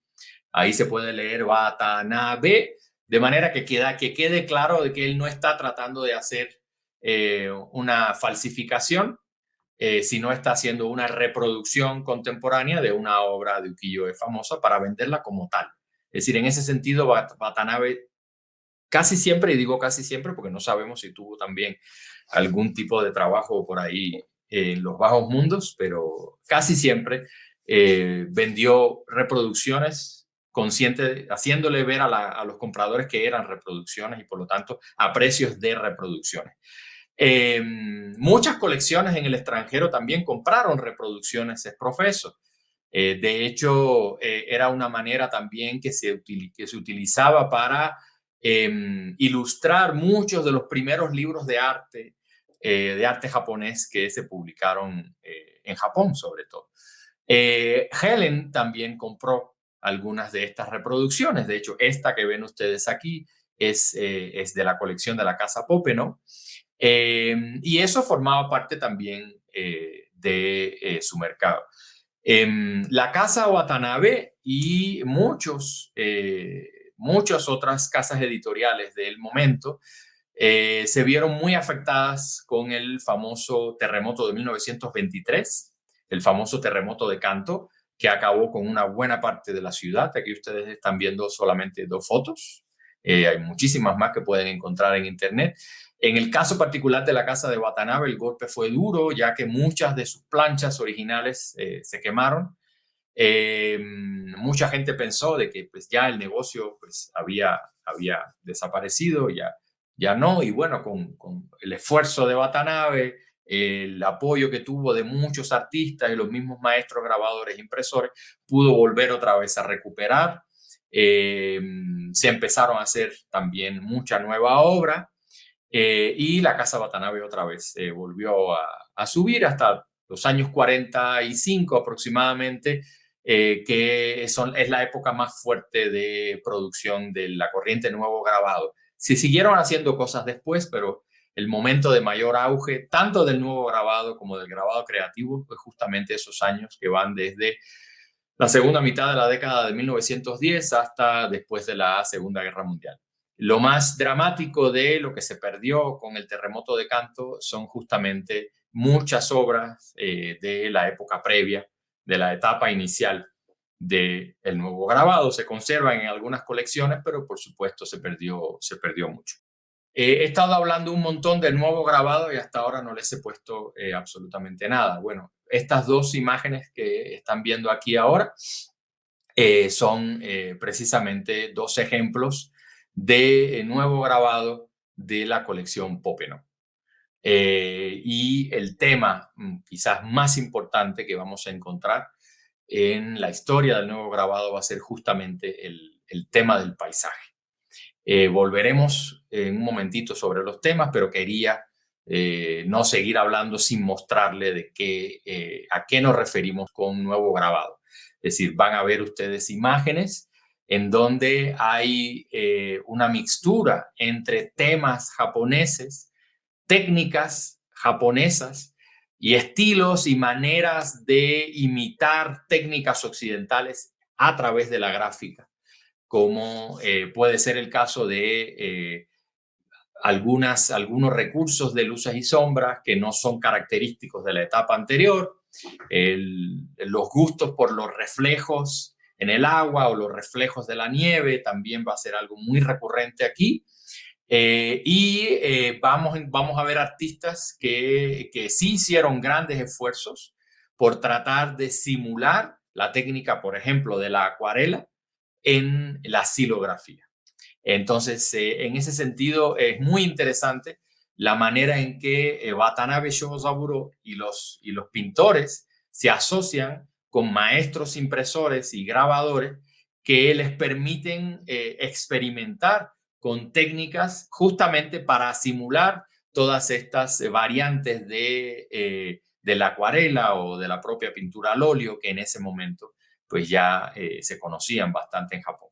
Ahí se puede leer Watanabe, de manera que, queda, que quede claro de que él no está tratando de hacer eh, una falsificación, eh, sino está haciendo una reproducción contemporánea de una obra de ukiyo-e famosa para venderla como tal. Es decir, en ese sentido, Watanabe casi siempre, y digo casi siempre porque no sabemos si tuvo también algún tipo de trabajo por ahí en los bajos mundos, pero casi siempre eh, vendió reproducciones consciente, haciéndole ver a, los compradores que eran reproducciones y por lo tanto a precios de reproducciones. Em, muchas colecciones en el extranjero también compraron reproducciones es profeso. Eh, de hecho, eh, era una manera también que se, que se utilizaba para em, ilustrar muchos de los primeros libros de arte, eh, de arte japonés que se publicaron en Japón sobre todo. Helen también compró algunas de estas reproducciones. De hecho, esta que ven ustedes aquí es, eh, es de la colección de la Casa Popeno. Em, y eso formaba parte también eh, de eh, su mercado. Em, la Casa Watanabe y muchos, muchas otras casas editoriales del momento se vieron muy afectadas con el famoso terremoto de 1923, el famoso terremoto de Canto, que acabó con una buena parte de la ciudad. Aquí ustedes están viendo solamente dos fotos. hay muchísimas más que pueden encontrar en internet. En el caso particular de la casa de Watanabe, el golpe fue duro, ya que muchas de sus planchas originales se quemaron. mucha gente pensó de que pues, ya el negocio pues, había, había desaparecido, ya ya no, y bueno, con, el esfuerzo de Watanabe, el apoyo que tuvo de muchos artistas y los mismos maestros grabadores impresores, pudo volver otra vez a recuperar. Eh, se empezaron a hacer también mucha nueva obra eh, y la Casa Watanabe otra vez eh, volvió a, subir hasta los años 45 aproximadamente, que son, es la época más fuerte de producción de la corriente nuevo grabado. Se siguieron haciendo cosas después, pero el momento de mayor auge, tanto del nuevo grabado como del grabado creativo, fue justamente esos años que van desde la segunda mitad de la década de 1910 hasta después de la Segunda Guerra Mundial. Lo más dramático de lo que se perdió con el terremoto de Canto son justamente muchas obras eh, de la época previa, de la etapa inicial del nuevo grabado. Se conservan en algunas colecciones, pero por supuesto se perdió mucho. Eh, he estado hablando un montón del nuevo grabado y hasta ahora no les he puesto eh, absolutamente nada. Bueno, estas dos imágenes que están viendo aquí ahora eh, son precisamente dos ejemplos de nuevo grabado de la colección Popeno. y el tema mm, quizás más importante que vamos a encontrar en la historia del nuevo grabado va a ser justamente el, tema del paisaje. Eh, volveremos en un momentito sobre los temas, pero quería eh, no seguir hablando sin mostrarle de qué, eh, a qué nos referimos con nuevo grabado. Es decir, van a ver ustedes imágenes en donde hay una mixtura entre temas japoneses, técnicas japonesas y estilos y maneras de imitar técnicas occidentales a través de la gráfica, como eh, puede ser el caso de eh, algunas, algunos recursos de luces y sombras que no son característicos de la etapa anterior, los gustos por los reflejos en el agua o los reflejos de la nieve también va a ser algo muy recurrente aquí. Eh, y eh, vamos, vamos a ver artistas que, que sí hicieron grandes esfuerzos por tratar de simular la técnica, por ejemplo, de la acuarela en la silografía. Entonces, eh, en ese sentido, es muy interesante la manera en que Watanabe Shozaburo y los, pintores se asocian con maestros impresores y grabadores que les permiten experimentar con técnicas justamente para simular todas estas eh, variantes de, eh, de la acuarela o de la propia pintura al óleo que en ese momento pues ya eh, se conocían bastante en Japón.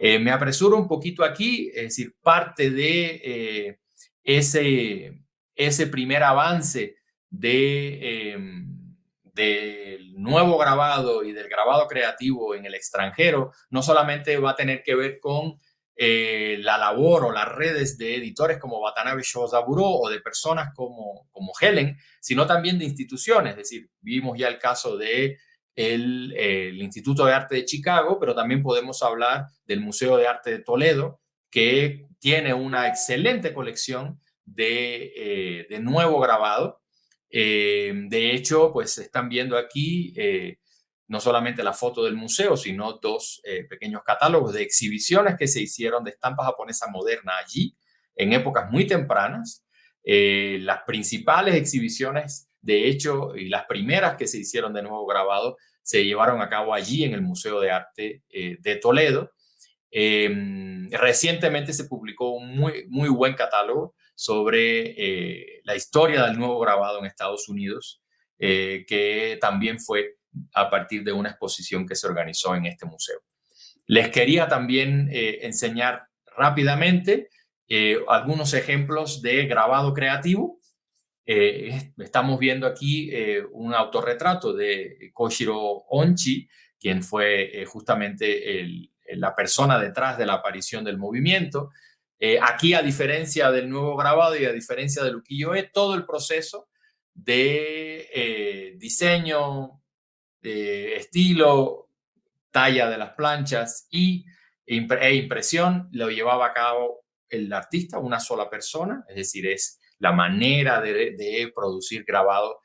Me apresuro un poquito aquí, es decir, parte de ese, ese primer avance de, em, del nuevo grabado y del grabado creativo en el extranjero, no solamente va a tener que ver con eh, la labor o las redes de editores como Watanabe Shozaburo o de personas como, como Helen, sino también de instituciones. Es decir, vimos ya el caso de el, Instituto de Arte de Chicago, pero también podemos hablar del Museo de Arte de Toledo, que tiene una excelente colección de, eh, de nuevo grabado. Eh, de hecho, pues están viendo aquí no solamente la foto del museo, sino dos eh, pequeños catálogos de exhibiciones que se hicieron de estampa japonesa moderna allí en épocas muy tempranas. Eh, las principales exhibiciones, de hecho, y las primeras que se hicieron de nuevo grabado, se llevaron a cabo allí en el Museo de Arte eh, de Toledo. Em, recientemente se publicó un muy, muy buen catálogo sobre la historia del nuevo grabado en Estados Unidos, que también fue a partir de una exposición que se organizó en este museo. Les quería también eh, enseñar rápidamente eh, algunos ejemplos de grabado creativo. Eh, estamos viendo aquí un autorretrato de Koshiro Onchi, quien fue justamente la persona detrás de la aparición del movimiento. aquí, a diferencia del nuevo grabado y a diferencia del ukiyo-e, todo el proceso de diseño, estilo, talla de las planchas y, e impresión lo llevaba a cabo el artista, una sola persona, es decir, es la manera de, producir grabado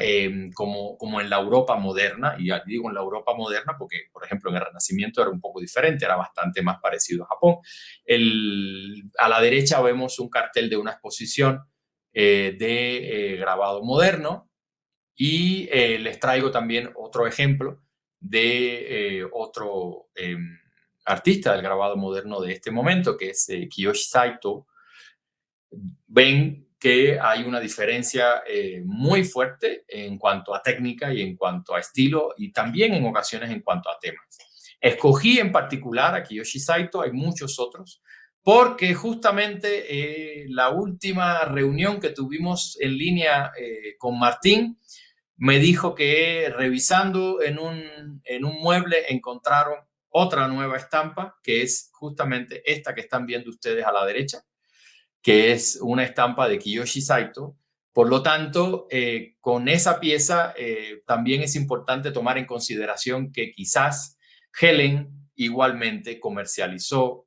em, como, como en la Europa moderna, y digo en la Europa moderna porque, por ejemplo, en el Renacimiento era un poco diferente, era bastante más parecido a Japón. A la derecha vemos un cartel de una exposición eh, de eh, grabado moderno y eh, les traigo también otro ejemplo de otro em, artista del grabado moderno de este momento, que es Kiyoshi Saito. Ven que hay una diferencia muy fuerte en cuanto a técnica y en cuanto a estilo y también en ocasiones en cuanto a temas. Escogí en particular a Kiyoshi Saito, hay muchos otros, porque justamente eh, la última reunión que tuvimos en línea eh, con Martín me dijo que revisando en un, en un mueble encontraron otra nueva estampa, que es justamente esta que están viendo ustedes a la derecha, que es una estampa de Kiyoshi Saito. Por lo tanto, eh, con esa pieza también es importante tomar en consideración que quizás Helen igualmente comercializó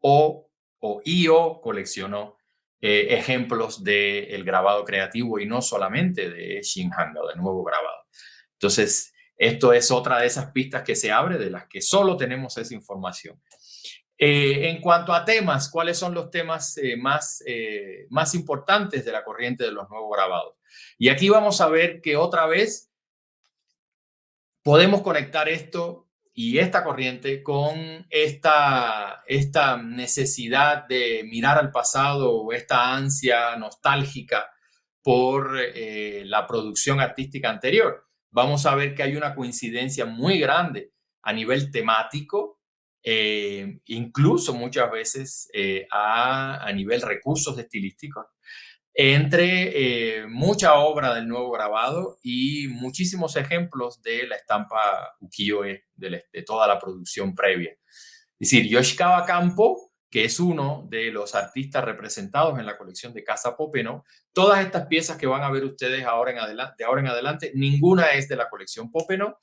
o o IO coleccionó eh, ejemplos del grabado creativo y no solamente de Shinhanga, del nuevo grabado. Entonces, esto es otra de esas pistas que se abre de las que solo tenemos esa información. Eh, en cuanto a temas, ¿cuáles son los temas eh, más, más importantes de la corriente de los nuevos grabados? Y aquí vamos a ver que otra vez podemos conectar esto y esta corriente con esta, esta necesidad de mirar al pasado o esta ansia nostálgica por eh, la producción artística anterior. Vamos a ver que hay una coincidencia muy grande a nivel temático, eh, incluso muchas veces eh, a, a, nivel recursos estilísticos, entre eh, mucha obra del nuevo grabado y muchísimos ejemplos de la estampa ukiyo-e, de, toda la producción previa. Es decir, Yoshikawa Campo, que es uno de los artistas representados en la colección de Casa Popeno, todas estas piezas que van a ver ustedes ahora en adelante, de ahora en adelante, ninguna es de la colección Popeno.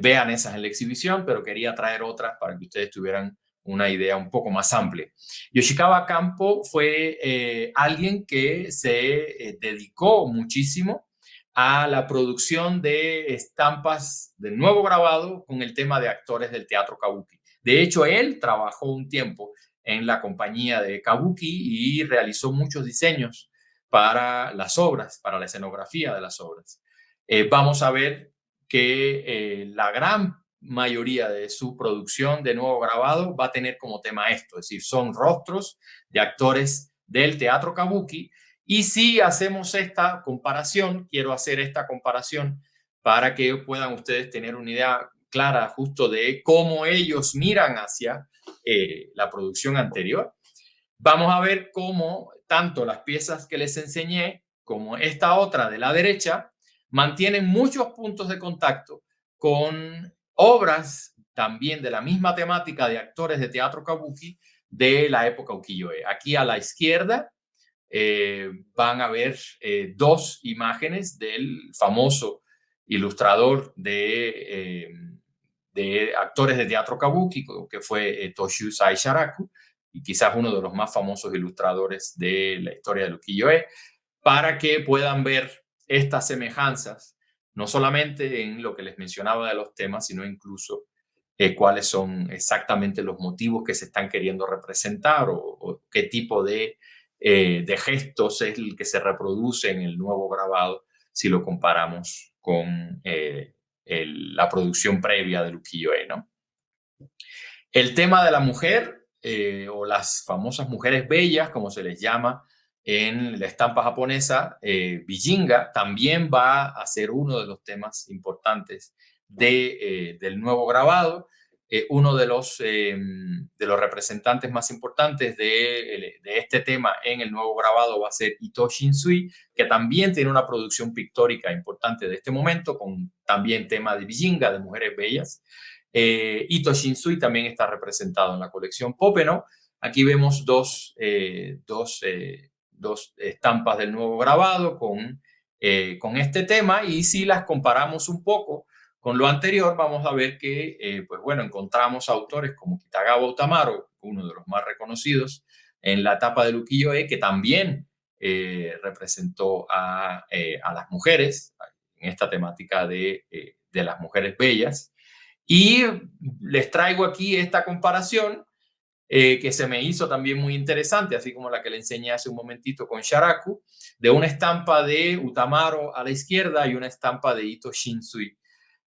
Vean esas en la exhibición, pero quería traer otras para que ustedes tuvieran una idea un poco más amplia. Yoshikawa Campo fue eh, alguien que se eh, dedicó muchísimo a la producción de estampas de nuevo grabado con el tema de actores del teatro kabuki. De hecho, él trabajó un tiempo en la compañía de kabuki y realizó muchos diseños para las obras, para la escenografía de las obras. Eh, vamos a ver que la gran mayoría de su producción de nuevo grabado va a tener como tema esto, es decir, son rostros de actores del teatro kabuki. Y si hacemos esta comparación, quiero hacer esta comparación para que puedan ustedes tener una idea clara justo de cómo ellos miran hacia eh, la producción anterior. Vamos a ver cómo tanto las piezas que les enseñé como esta otra de la derecha mantienen muchos puntos de contacto con obras también de la misma temática de actores de teatro kabuki de la época ukiyo-e. Aquí a la izquierda eh, van a ver eh, dos imágenes del famoso ilustrador de, eh, de actores de teatro kabuki, que fue Toshio Sai Sharaku, y quizás uno de los más famosos ilustradores de la historia del ukiyo-e, para que puedan ver estas semejanzas no solamente en lo que les mencionaba de los temas, sino incluso eh, cuáles son exactamente los motivos que se están queriendo representar o, qué tipo de, eh, de, gestos es el que se reproduce en el nuevo grabado si lo comparamos con eh, la producción previa del ukiyo-e. ¿no? El tema de la mujer o las famosas mujeres bellas, como se les llama, en la estampa japonesa, eh, Bijinga también va a ser uno de los temas importantes de, eh, del nuevo grabado. Eh, uno de los, em, de los representantes más importantes de, de, este tema en el nuevo grabado va a ser Ito Shinsui, que también tiene una producción pictórica importante de este momento, con también tema de Bijinga, de mujeres bellas. Ito Shinsui también está representado en la colección Popeno. Aquí vemos dos, dos estampas del nuevo grabado con con este tema y si las comparamos un poco con lo anterior, vamos a ver que, pues bueno, encontramos autores como Kitagawa Utamaro, uno de los más reconocidos en la etapa de Luquillo-e, que también representó a, a, las mujeres en esta temática de, de las mujeres bellas. Y les traigo aquí esta comparación eh, que se me hizo también muy interesante, así como la que le enseñé hace un momentito con Sharaku, de una estampa de Utamaro a la izquierda y una estampa de Ito Shinsui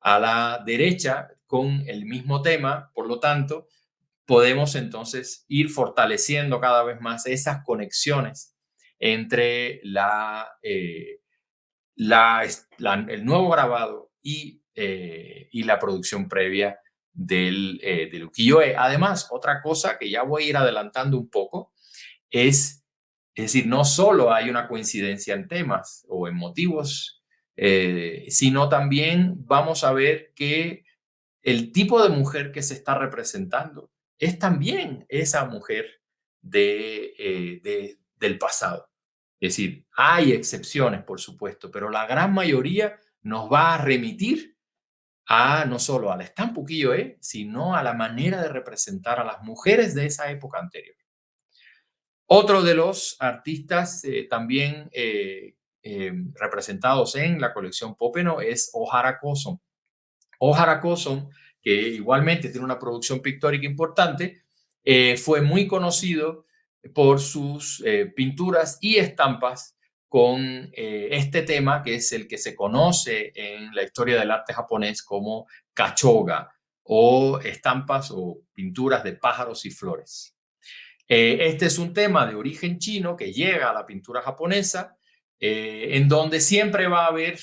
a la derecha con el mismo tema. Por lo tanto, podemos entonces ir fortaleciendo cada vez más esas conexiones entre la, eh, el nuevo grabado y, eh, y la producción previa del, eh, del ukiyo-e. Además, otra cosa que ya voy a ir adelantando un poco es, es decir, no solo hay una coincidencia en temas o en motivos, eh, sino también vamos a ver que el tipo de mujer que se está representando es también esa mujer de, eh, de, del pasado. Es decir, hay excepciones, por supuesto, pero la gran mayoría nos va a remitir a no solo al estampa ukiyo-e, sino a la manera de representar a las mujeres de esa época anterior. Otro de los artistas eh, también eh, eh, representados en la colección Popeno es Ohara Koson. Ohara Koson, que igualmente tiene una producción pictórica importante, fue muy conocido por sus pinturas y estampas con eh, este tema que es el que se conoce en la historia del arte japonés como kachoga o estampas o pinturas de pájaros y flores. Eh, este es un tema de origen chino que llega a la pintura japonesa, eh, en donde siempre va a haber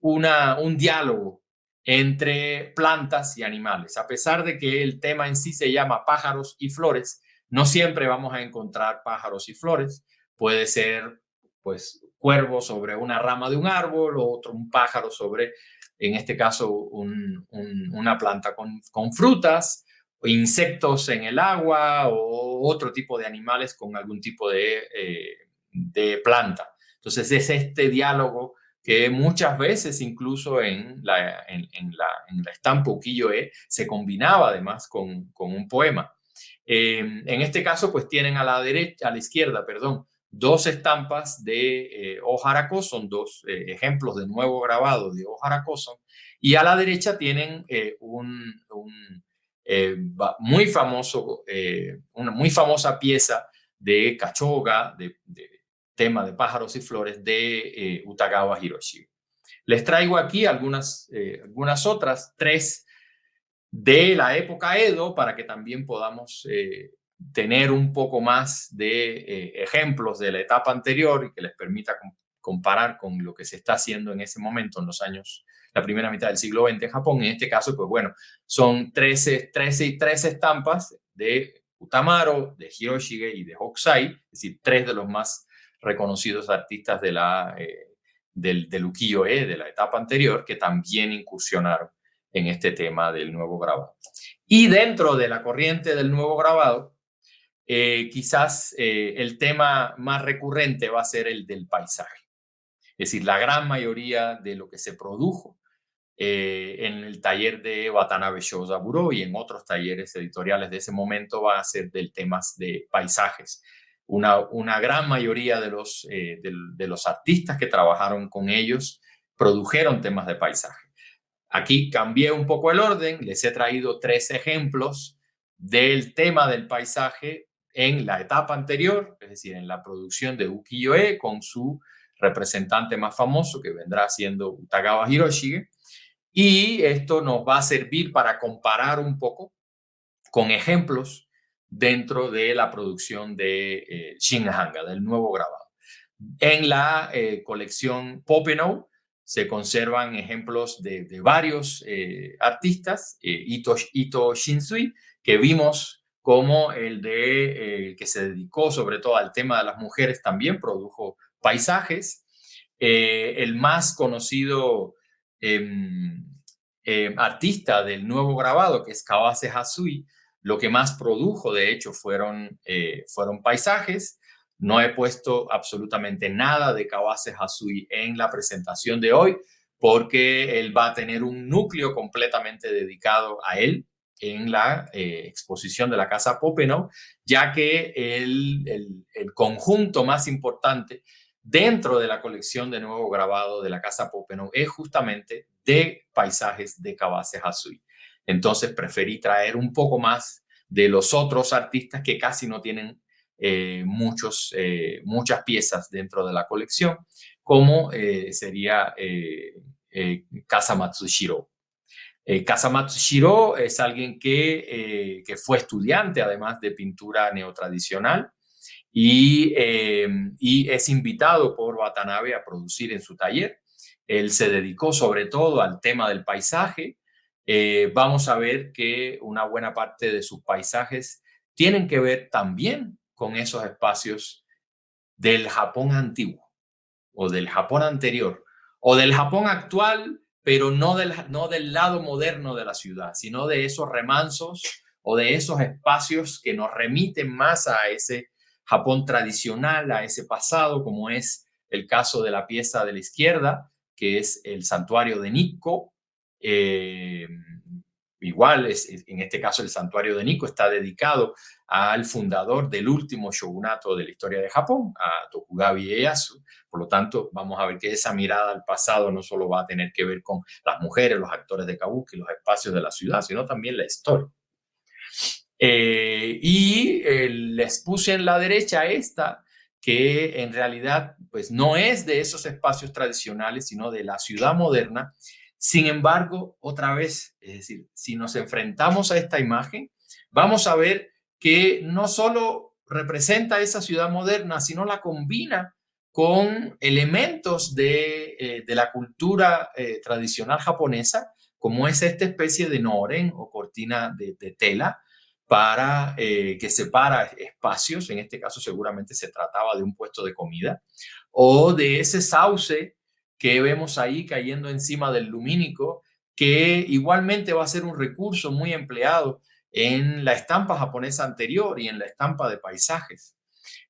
una, un diálogo entre plantas y animales. A pesar de que el tema en sí se llama pájaros y flores, no siempre vamos a encontrar pájaros y flores puede ser pues cuervo sobre una rama de un árbol o otro un pájaro sobre, en este caso, una planta con, con frutas, o insectos en el agua o otro tipo de animales con algún tipo de, eh, de planta. Entonces es este diálogo que muchas veces incluso en la, en, la, en la estampa Ukiyo-e se combinaba además con, con un poema. Eh, en este caso, pues tienen a la derecha, a la izquierda, perdón, dos estampas de eh, son dos eh, ejemplos de nuevo grabado de Ojaracoson, y a la derecha tienen eh, un, eh, muy famoso, una muy famosa pieza de Kachoga, de, tema de pájaros y flores de Utagawa Hiroshi. Les traigo aquí algunas, algunas otras, tres de la época Edo, para que también podamos tener un poco más de eh, ejemplos de la etapa anterior y que les permita comparar con lo que se está haciendo en ese momento, en los años, la primera mitad del siglo XX en Japón. En este caso, pues bueno, son 13, 13 y 13 estampas de Utamaro, de Hiroshige y de Hokusai, es decir, tres de los más reconocidos artistas de la, eh, del, del ukiyo-e, de la etapa anterior, que también incursionaron en este tema del nuevo grabado. Y dentro de la corriente del nuevo grabado, eh, quizás eh, el tema más recurrente va a ser el del paisaje. Es decir, la gran mayoría de lo que se produjo eh, en el taller de Watanabe Shozaburo y en otros talleres editoriales de ese momento va a ser del temas de paisajes. Una, una gran mayoría de los, de los artistas que trabajaron con ellos produjeron temas de paisaje. Aquí cambié un poco el orden, les he traído tres ejemplos del tema del paisaje en la etapa anterior, es decir, en la producción de ukiyo-e con su representante más famoso que vendrá siendo Utagawa Hiroshige. Y esto nos va a servir para comparar un poco con ejemplos dentro de la producción de eh, Shinhanga, del nuevo grabado. En la eh, colección Popenow se conservan ejemplos de, varios eh, artistas, Ito, Ito Shinsui, que vimos como el de eh, que se dedicó sobre todo al tema de las mujeres, también produjo paisajes. Eh, el más conocido em, em, artista del nuevo grabado, que es Kawase Hasui, lo que más produjo, de hecho, fueron, eh, fueron paisajes. No he puesto absolutamente nada de Kawase Hasui en la presentación de hoy porque él va a tener un núcleo completamente dedicado a él en la eh, exposición de la Casa Popenow, ya que el, el, conjunto más importante dentro de la colección de nuevo grabado de la Casa Popenow es justamente de paisajes de Kawase Hasui. Entonces preferí traer un poco más de los otros artistas que casi no tienen eh, muchos, eh, muchas piezas dentro de la colección, como sería Casa Matsushiro. Casa Matsushiro es alguien que, que fue estudiante, además de pintura neotradicional, y, y es invitado por Watanabe a producir en su taller. Él se dedicó sobre todo al tema del paisaje. Eh, vamos a ver que una buena parte de sus paisajes tienen que ver también con esos espacios del Japón antiguo o del Japón anterior o del Japón actual, pero no del, no del lado moderno de la ciudad, sino de esos remansos o de esos espacios que nos remiten más a ese Japón tradicional, a ese pasado, como es el caso de la pieza de la izquierda, que es el santuario de Nikko. Eh, igual, es, en este caso, el santuario de Nikko está dedicado al fundador del último shogunato de la historia de Japón, a Tokugawa Ieyasu. Por lo tanto, vamos a ver que esa mirada al pasado no solo va a tener que ver con las mujeres, los actores de kabuki, los espacios de la ciudad, sino también la historia. Eh, y eh, les puse en la derecha esta, que en realidad pues no es de esos espacios tradicionales, sino de la ciudad moderna. Sin embargo, otra vez, es decir, si nos enfrentamos a esta imagen, vamos a ver que no solo representa esa ciudad moderna, sino la combina con elementos de, eh, la cultura eh, tradicional japonesa, como es esta especie de noren o cortina de, de tela, para eh, que separa espacios, en este caso seguramente se trataba de un puesto de comida, o de ese sauce que vemos ahí cayendo encima del lumínico, que igualmente va a ser un recurso muy empleado en la estampa japonesa anterior y en la estampa de paisajes.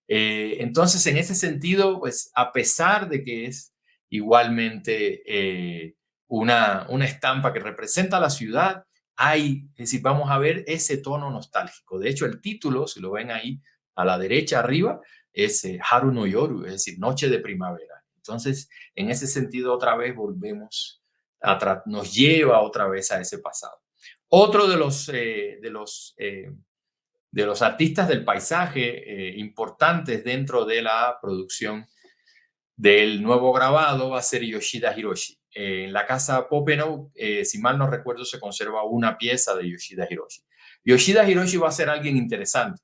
Eh, entonces, en ese sentido, pues a pesar de que es igualmente eh, una, una estampa que representa la ciudad, hay, es vamos a ver ese tono nostálgico. De hecho, el título, si lo ven ahí a la derecha arriba, es eh, Haru no Yoru, es decir, Noche de Primavera. Entonces, en ese sentido, otra vez volvemos, a nos lleva otra vez a ese pasado. Otro de los, eh, de los, eh, de los artistas del paisaje eh, importantes dentro de la producción del nuevo grabado va a ser Yoshida Hiroshi. en la casa Popenow, si mal no recuerdo, se conserva una pieza de Yoshida Hiroshi. Yoshida Hiroshi va a ser alguien interesante,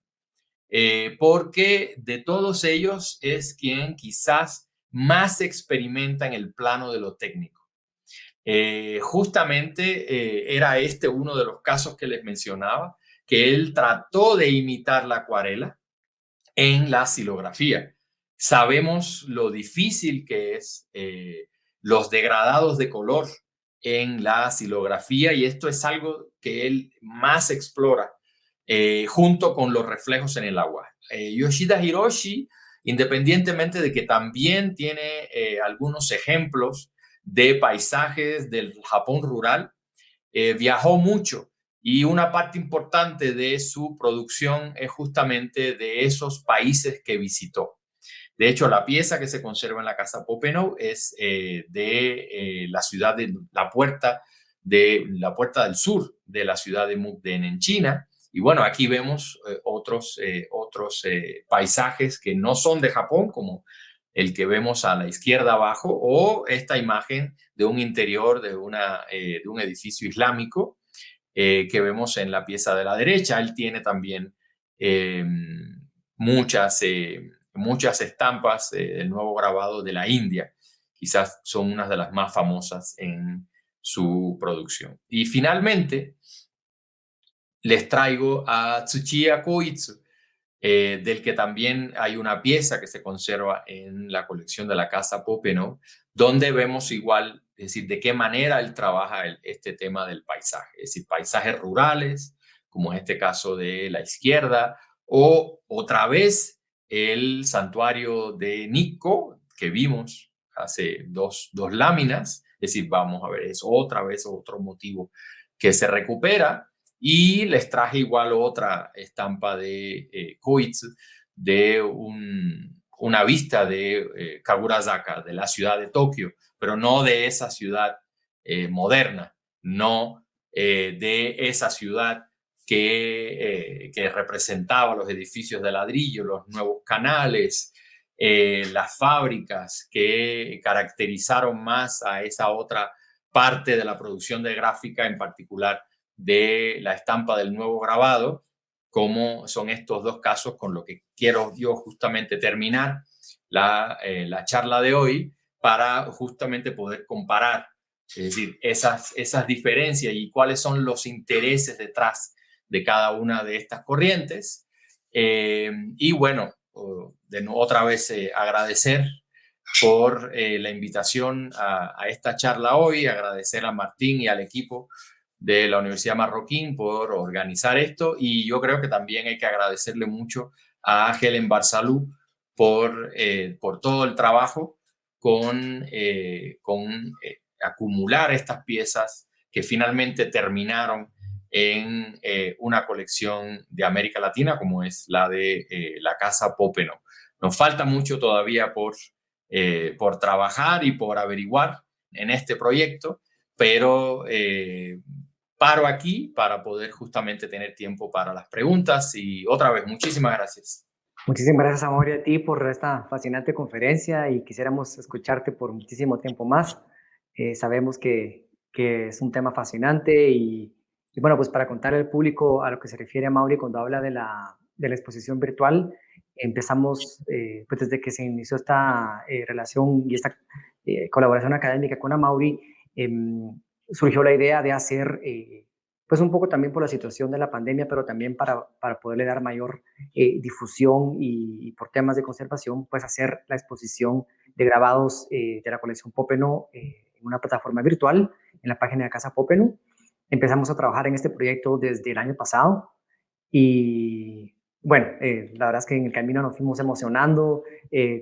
porque de todos ellos es quien quizás más experimenta en el plano de lo técnico. Eh, justamente eh, era este uno de los casos que les mencionaba, que él trató de imitar la acuarela en la silografía. Sabemos lo difícil que es eh, los degradados de color en la silografía y esto es algo que él más explora junto con los reflejos en el agua. Yoshida Hiroshi, independientemente de que también tiene algunos ejemplos de paisajes del Japón rural. Eh, viajó mucho y una parte importante de su producción es justamente de esos países que visitó. De hecho, la pieza que se conserva en la Casa Popenow es eh, de eh, la ciudad de la puerta de la puerta del sur de la ciudad de Mukden en China. Y bueno, aquí vemos otros, otros paisajes que no son de Japón, como el que vemos a la izquierda abajo, o esta imagen de un interior de, una, eh, de un edificio islámico eh, que vemos en la pieza de la derecha. Él tiene también eh, muchas, muchas estampas del nuevo grabado de la India. Quizás son unas de las más famosas en su producción. Y finalmente, les traigo a Tsuchiya Koitsu, eh, del que también hay una pieza que se conserva en la colección de la Casa Popenow, donde vemos igual, es decir, de qué manera él trabaja este tema del paisaje, es decir, paisajes rurales, como en este caso de la izquierda, o otra vez el santuario de Nikko, que vimos hace dos, dos láminas, es decir, vamos a ver, es otra vez otro motivo que se recupera, y les traje igual otra estampa de eh, de una vista de eh, Kagurazaka, de la ciudad de Tokio, pero no de esa ciudad eh, moderna, no eh, de esa ciudad que, que, representaba los edificios de ladrillo, los nuevos canales, las fábricas que caracterizaron más a esa otra parte de la producción de gráfica, en particular de la estampa del nuevo grabado, como son estos dos casos con lo que quiero yo justamente terminar la, eh, la charla de hoy para justamente poder comparar, es decir, esas, esas diferencias y cuáles son los intereses detrás de cada una de estas corrientes. Eh, y bueno, de otra vez eh, agradecer por la invitación a, a, esta charla hoy, agradecer a Martín y al equipo de la Universidad Marroquín por organizar esto y yo creo que también hay que agradecerle mucho a Helen Barsalú por, eh, por todo el trabajo con, eh, con eh, acumular estas piezas que finalmente terminaron en una colección de América Latina como es la de la Casa Popeno. Nos falta mucho todavía por, por trabajar y por averiguar en este proyecto, pero paro aquí para poder justamente tener tiempo para las preguntas y otra vez, muchísimas gracias. Muchísimas gracias, Amor, a ti por esta fascinante conferencia y quisiéramos escucharte por muchísimo tiempo más. Eh, sabemos que, que, es un tema fascinante y, bueno, pues para contar al público a lo que se refiere Mauri cuando habla de la, de la exposición virtual, empezamos, eh, pues desde que se inició esta eh, relación y esta colaboración académica con Amauri, em, surgió la idea de hacer, eh, pues un poco también por la situación de la pandemia, pero también para, para poderle dar mayor eh, difusión y, por temas de conservación, pues hacer la exposición de grabados eh, de la colección Popeno en una plataforma virtual, en la página de Casa Popeno. Empezamos a trabajar en este proyecto desde el año pasado y bueno, la verdad es que en el camino nos fuimos emocionando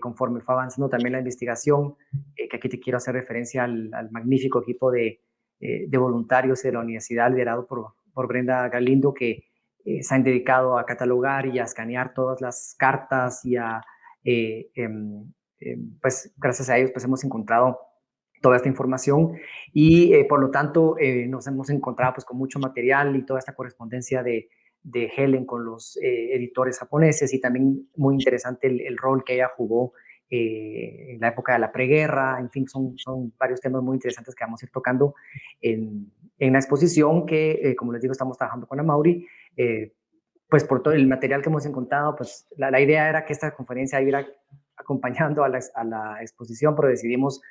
conforme fue avanzando también la investigación, que aquí te quiero hacer referencia al, al magnífico equipo de, eh, de voluntarios de la universidad, liderado por, por Brenda Galindo, que eh, se han dedicado a catalogar y a escanear todas las cartas y a, eh, em, em, pues gracias a ellos pues hemos encontrado toda esta información. Y por lo tanto nos hemos encontrado pues con mucho material y toda esta correspondencia de, de Helen con los editores japoneses y también muy interesante el, el rol que ella jugó eh, en la época de la preguerra, en fin, son, son varios temas muy interesantes que vamos a ir tocando en, en la exposición que, eh, como les digo, estamos trabajando con la Mauri. Eh, pues por todo el material que hemos encontrado, pues la, la idea era que esta conferencia iba acompañando a la, a la, exposición, pero decidimos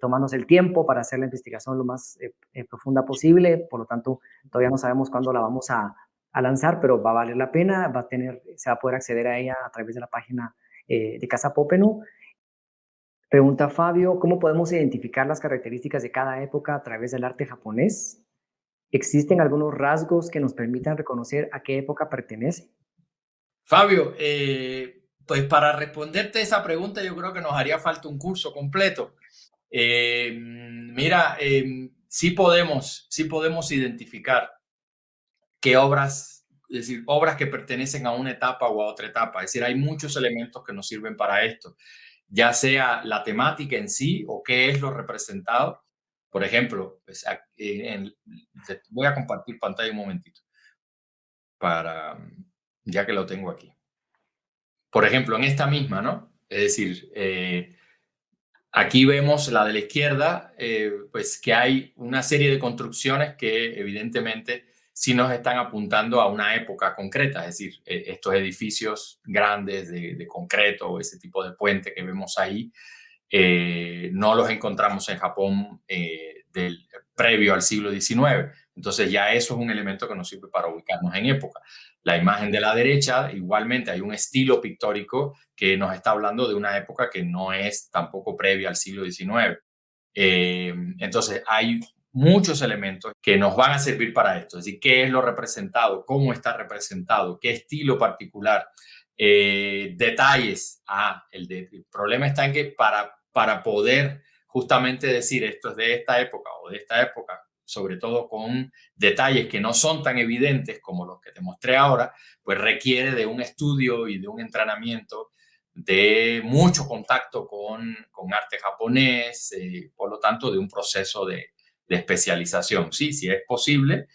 tomarnos el tiempo para hacer la investigación lo más profunda posible, por lo tanto, todavía no sabemos cuándo la vamos a, a, lanzar, pero va a valer la pena, va a tener, se va a poder acceder a ella a través de la página eh, de Casa Popenu. Pregunta Fabio, ¿cómo podemos identificar las características de cada época a través del arte japonés? ¿Existen algunos rasgos que nos permitan reconocer a qué época pertenece? Fabio, eh, pues para responderte esa pregunta yo creo que nos haría falta un curso completo. Eh, mira, sí, podemos, sí podemos identificar qué obras es decir, obras que pertenecen a una etapa o a otra etapa. Es decir, hay muchos elementos que nos sirven para esto, ya sea la temática en sí o qué es lo representado. Por ejemplo, pues, voy a compartir pantalla un momentito, para, ya que lo tengo aquí. Por ejemplo, en esta misma, ¿no? Es decir, eh, aquí vemos la de la izquierda, eh, pues que hay una serie de construcciones que evidentemente si nos están apuntando a una época concreta, es decir, eh, estos edificios grandes de, concreto o ese tipo de puente que vemos ahí, eh, no los encontramos en Japón eh, del, previo al siglo XIX. Entonces ya eso es un elemento que nos sirve para ubicarnos en época. La imagen de la derecha, igualmente hay un estilo pictórico que nos está hablando de una época que no es tampoco previa al siglo XIX. entonces hay muchos elementos que nos van a servir para esto. Es decir, qué es lo representado, cómo está representado, qué estilo particular detalles. Ah, el, el problema está en que para, para poder justamente decir esto es de esta época o de esta época, sobre todo con detalles que no son tan evidentes como los que te mostré ahora, pues requiere de un estudio y de un entrenamiento, de mucho contacto con, con arte japonés, eh, por lo tanto, de un proceso de, de especialización. Sí, sí es posible,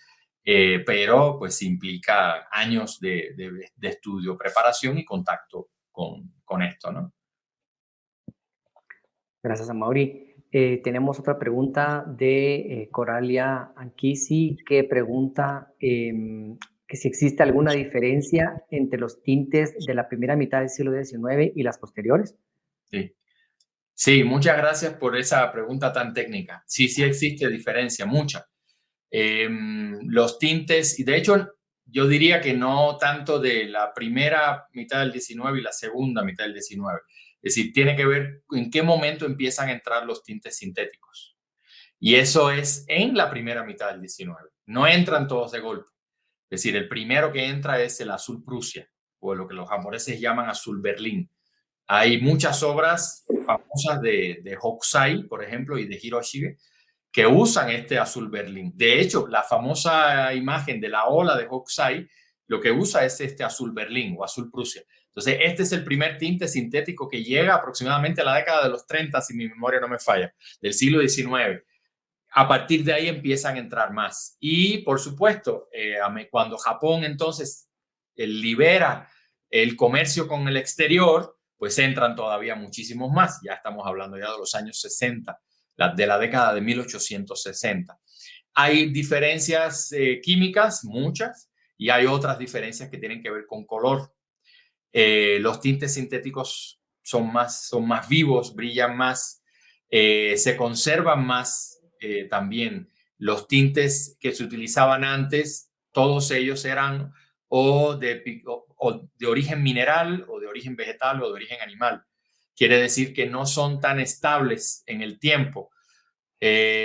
eh, pero pues implica años de, de, de, estudio, preparación y contacto con, con esto, ¿no? Gracias, Mauri. Eh, tenemos otra pregunta de eh, Coralia Anquisi que pregunta eh, que si existe alguna diferencia entre los tintes de la primera mitad del siglo XIX y las posteriores. Sí. Sí, muchas gracias por esa pregunta tan técnica. Sí, sí existe diferencia, mucha. Em, los tintes, y de hecho yo diría que no tanto de la primera mitad del 19 y la segunda mitad del 19, es decir, tiene que ver en qué momento empiezan a entrar los tintes sintéticos. Y eso es en la primera mitad del 19. No entran todos de golpe. Es decir, el primero que entra es el azul Prusia, o lo que los japoneses llaman azul Berlín. Hay muchas obras famosas de, de Hokusai, por ejemplo, y de Hiroshige, que usan este azul Berlín. De hecho, la famosa imagen de la ola de Hokusai, lo que usa es este azul Berlín o azul Prusia. Entonces, este es el primer tinte sintético que llega aproximadamente a la década de los 30, si mi memoria no me falla, del siglo XIX. A partir de ahí empiezan a entrar más. Y, por supuesto, eh, cuando Japón entonces eh, libera el comercio con el exterior, pues entran todavía muchísimos más. Ya estamos hablando ya de los años 60, de la década de 1860. Hay diferencias eh, químicas, muchas, y hay otras diferencias que tienen que ver con color. Eh, los tintes sintéticos son más, son más vivos, brillan más, eh, se conservan más también. Los tintes que se utilizaban antes, todos ellos eran o de, o de origen mineral o de origen vegetal o de origen animal. Quiere decir que no son tan estables en el tiempo,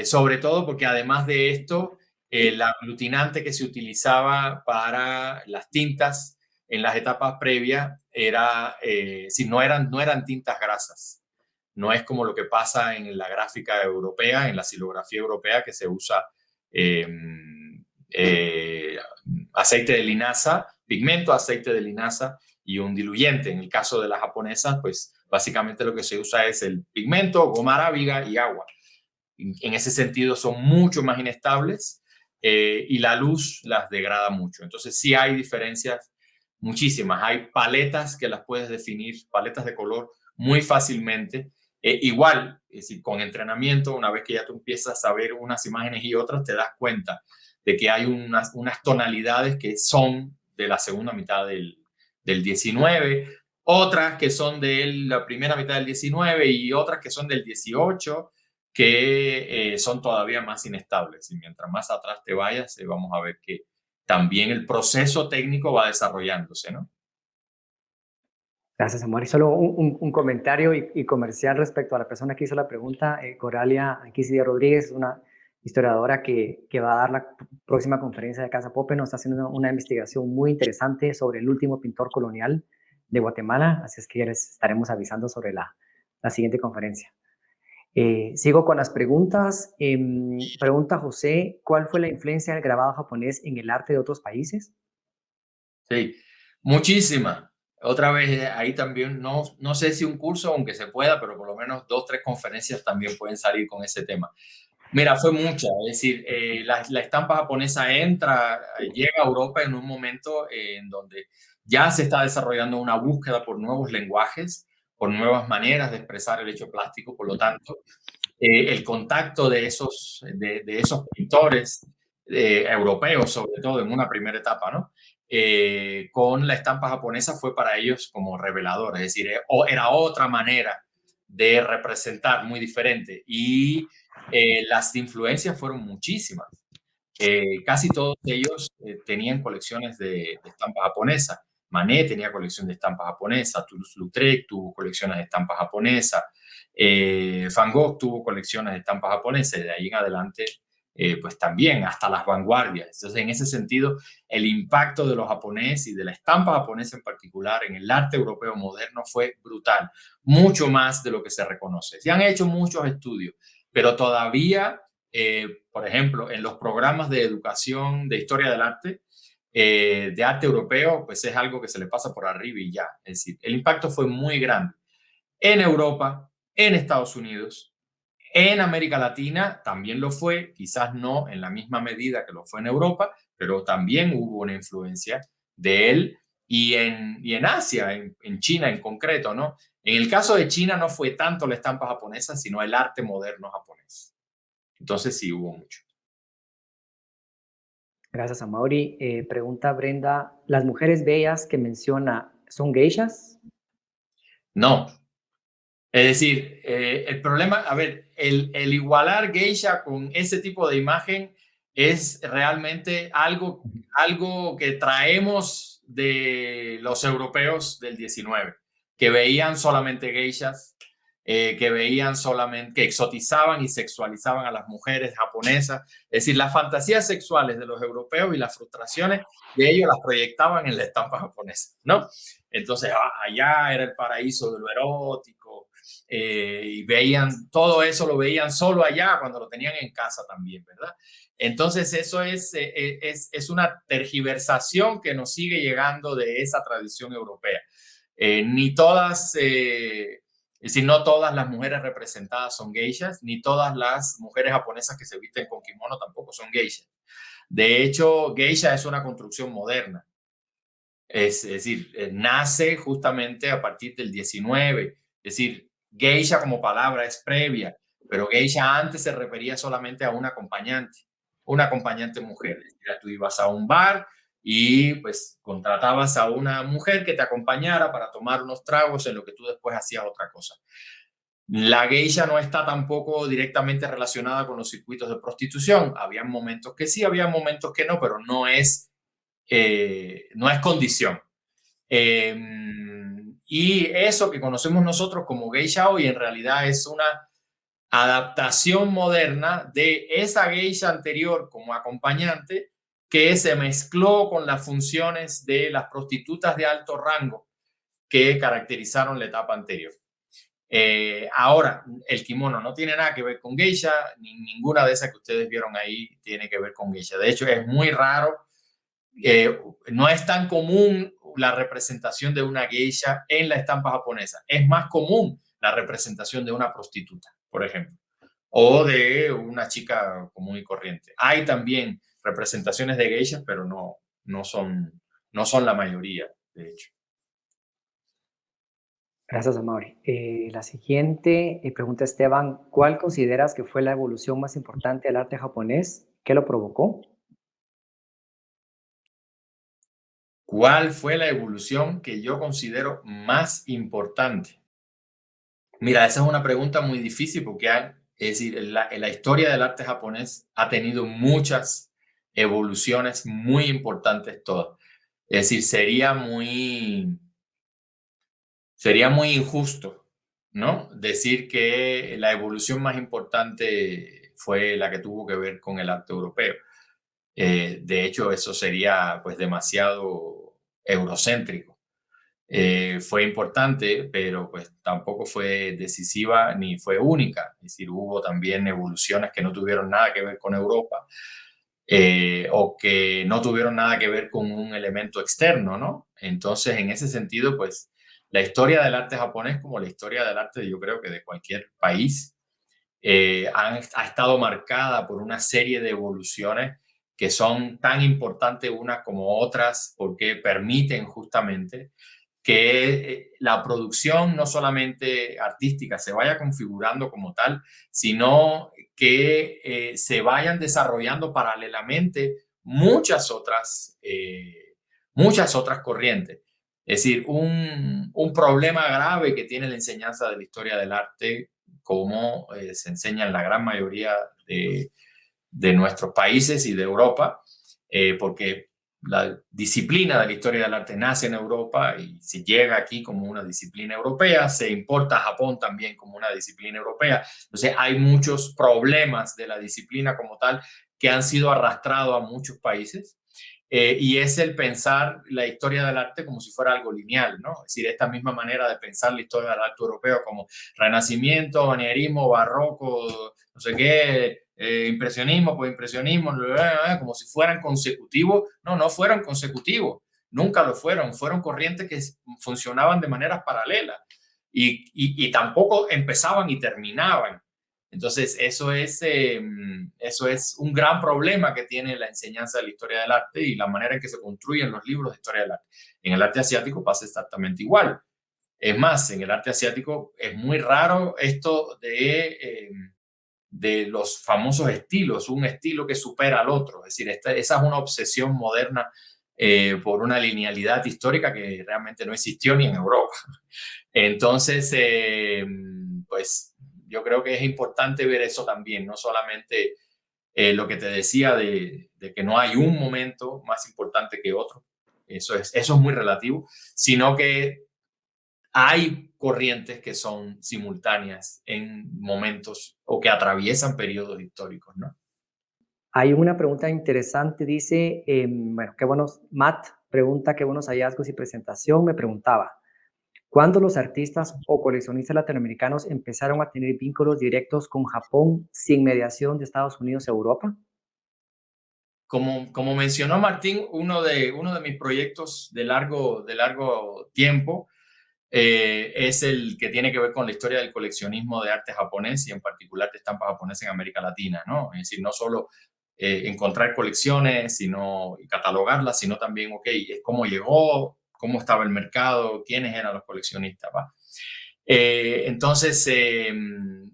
sobre todo porque además de esto, el aglutinante que se utilizaba para las tintas en las etapas previas era, eh, si no eran, no eran tintas grasas. No es como lo que pasa en la gráfica europea, en la silografía europea, que se usa em, eh, aceite de linaza, pigmento, aceite de linaza y un diluyente. En el caso de las japonesas, pues básicamente lo que se usa es el pigmento, goma arábiga y agua. En ese sentido son mucho más inestables eh, y la luz las degrada mucho. Entonces sí hay diferencias muchísimas. Hay paletas que las puedes definir, paletas de color muy fácilmente. Eh, igual, es decir, con entrenamiento, una vez que ya tú empiezas a ver unas imágenes y otras, te das cuenta de que hay unas, unas tonalidades que son de la segunda mitad del, del 19, otras que son de la primera mitad del 19 y otras que son del 18, que eh, son todavía más inestables. Y mientras más atrás te vayas, eh, vamos a ver que también el proceso técnico va desarrollándose, ¿no? Gracias, Amor. Y solo un, comentario y, comercial respecto a la persona que hizo la pregunta, eh, Coralia Anquisida Rodríguez, una historiadora que, que, va a dar la próxima conferencia de Casa Pope, nos está haciendo una, investigación muy interesante sobre el último pintor colonial de Guatemala, así es que ya les estaremos avisando sobre la, la siguiente conferencia. Eh, sigo con las preguntas. Em, pregunta José, ¿cuál fue la influencia del grabado japonés en el arte de otros países? Sí, muchísima. Otra vez, eh, ahí también, no, no sé si un curso, aunque se pueda, pero por lo menos dos, tres conferencias también pueden salir con ese tema. Mira, fue mucha, es decir, eh, la, la, estampa japonesa entra, llega a Europa en un momento en donde ya se está desarrollando una búsqueda por nuevos lenguajes, por nuevas maneras de expresar el hecho plástico, por lo tanto, eh, el contacto de esos, de, esos pintores eh, europeos, sobre todo en una primera etapa, ¿no? Eh, con la estampa japonesa fue para ellos como revelador, es decir, era otra manera de representar muy diferente y las influencias fueron muchísimas. casi todos ellos tenían colecciones de, de estampa japonesa. Manet tenía colección de estampas japonesas, Toulouse-Lautrec tuvo colecciones de estampas japonesas, eh, Van tuvo colecciones de estampas japonesas, de ahí en adelante eh, pues también hasta las vanguardias. Entonces, en ese sentido, el impacto de los japoneses y de la estampa japonesa en particular en el arte europeo moderno fue brutal, mucho más de lo que se reconoce. Se han hecho muchos estudios, pero todavía, eh, por ejemplo, en los programas de educación de historia del arte, eh, de arte europeo, pues es algo que se le pasa por arriba y ya. Es decir, el impacto fue muy grande en Europa, en Estados Unidos, en América Latina también lo fue, quizás no en la misma medida que lo fue en Europa, pero también hubo una influencia de él y en, y en Asia, en, China en concreto, ¿no? En el caso de China no fue tanto la estampa japonesa, sino el arte moderno japonés. Entonces sí hubo mucho. Gracias a Mauri. Eh, pregunta Brenda, ¿las mujeres bellas que menciona son geishas? No, es decir, eh, el problema, a ver, el, igualar geisha con ese tipo de imagen es realmente algo, algo que traemos de los europeos del 19, que veían solamente geishas, eh, que veían solamente, que exotizaban y sexualizaban a las mujeres japonesas. Es decir, las fantasías sexuales de los europeos y las frustraciones de ellos las proyectaban en la estampa japonesa, ¿no? Entonces, ah, allá era el paraíso de lo erótico eh, y veían todo eso, lo veían solo allá cuando lo tenían en casa también, ¿verdad? Entonces eso es, eh, eh, es, es una tergiversación que nos sigue llegando de esa tradición europea. ni todas, es decir, no todas las mujeres representadas son geishas, ni todas las mujeres japonesas que se visten con kimono tampoco son geishas. De hecho, geisha es una construcción moderna. Es, es decir, nace justamente a partir del 19. Es decir, Geisha como palabra es previa, pero geisha antes se refería solamente a un acompañante, una acompañante mujer. tú ibas a un bar y pues contratabas a una mujer que te acompañara para tomar unos tragos en lo que tú después hacías otra cosa. La geisha no está tampoco directamente relacionada con los circuitos de prostitución. Había momentos que sí, había momentos que no, pero no es, eh, no es condición. Eh, y eso que conocemos nosotros como geisha hoy en realidad es una adaptación moderna de esa geisha anterior como acompañante que se mezcló con las funciones de las prostitutas de alto rango que caracterizaron la etapa anterior. Eh, ahora, el kimono no tiene nada que ver con geisha, ni ninguna de esas que ustedes vieron ahí tiene que ver con geisha. De hecho, es muy raro, eh, no es tan común la representación de una geisha en la estampa japonesa. Es más común la representación de una prostituta, por ejemplo, o de una chica común y corriente. Hay también representaciones de geishas, pero no, no, son, no son la mayoría, de hecho. Gracias, Amaury. Eh, la siguiente eh, pregunta, Esteban, ¿cuál consideras que fue la evolución más importante del arte japonés? ¿Qué lo provocó? ¿Cuál fue la evolución que yo considero más importante? Mira, esa es una pregunta muy difícil porque es decir, la, la historia del arte japonés ha tenido muchas evoluciones muy importantes todas. Es decir, sería muy, sería muy injusto, ¿no? Decir que la evolución más importante fue la que tuvo que ver con el arte europeo. Eh, de hecho, eso sería pues demasiado eurocéntrico. Eh, fue importante, pero pues tampoco fue decisiva ni fue única. Es decir, hubo también evoluciones que no tuvieron nada que ver con Europa eh, o que no tuvieron nada que ver con un elemento externo, ¿no? Entonces, en ese sentido, pues la historia del arte japonés, como la historia del arte, yo creo que de cualquier país, eh, ha estado marcada por una serie de evoluciones que son tan importantes unas como otras porque permiten justamente que eh, la producción no solamente artística se vaya configurando como tal, sino que eh, se vayan desarrollando paralelamente muchas otras, eh, muchas otras corrientes. Es decir, un, un, problema grave que tiene la enseñanza de la historia del arte, como se enseña en la gran mayoría de, de nuestros países y de Europa, eh, porque la disciplina de la historia del arte nace en Europa y se llega aquí como una disciplina europea, se importa a Japón también como una disciplina europea. Entonces hay muchos problemas de la disciplina como tal que han sido arrastrados a muchos países. Eh, y es el pensar la historia del arte como si fuera algo lineal, ¿no? Es decir, esta misma manera de pensar la historia del arte europeo como renacimiento, manierismo, barroco, no sé qué, eh, impresionismo, pues impresionismo, como si fueran consecutivos. No, no fueron consecutivos, nunca lo fueron, fueron corrientes que funcionaban de maneras paralelas y, y, tampoco empezaban y terminaban. Entonces, eso es, em, eso es un gran problema que tiene la enseñanza de la historia del arte y la manera en que se construyen los libros de historia del arte. En el arte asiático pasa exactamente igual. Es más, en el arte asiático es muy raro esto de em, de los famosos estilos, un estilo que supera al otro. Es decir, esa es una obsesión moderna eh, por una linealidad histórica que realmente no existió ni en Europa. (laughs) Entonces, eh, pues yo creo que es importante ver eso también, no solamente eh, lo que te decía de, de, que no hay un momento más importante que otro, eso es, eso es muy relativo, sino que hay corrientes que son simultáneas en momentos o que atraviesan periodos históricos, ¿no? Hay una pregunta interesante, dice, em, bueno, qué buenos, Matt pregunta qué buenos hallazgos y presentación, me preguntaba, ¿cuándo los artistas o coleccionistas latinoamericanos empezaron a tener vínculos directos con Japón sin mediación de Estados Unidos a Europa? Como, como mencionó Martín, uno de, uno de mis proyectos de largo, de largo tiempo eh, es el que tiene que ver con la historia del coleccionismo de arte japonés y en particular de estampas japonesas en América Latina, ¿no? Es decir, no solo eh, encontrar colecciones sino, catalogarlas, sino también, ok, es cómo llegó, cómo estaba el mercado, quiénes eran los coleccionistas, ¿va? Eh, entonces, em,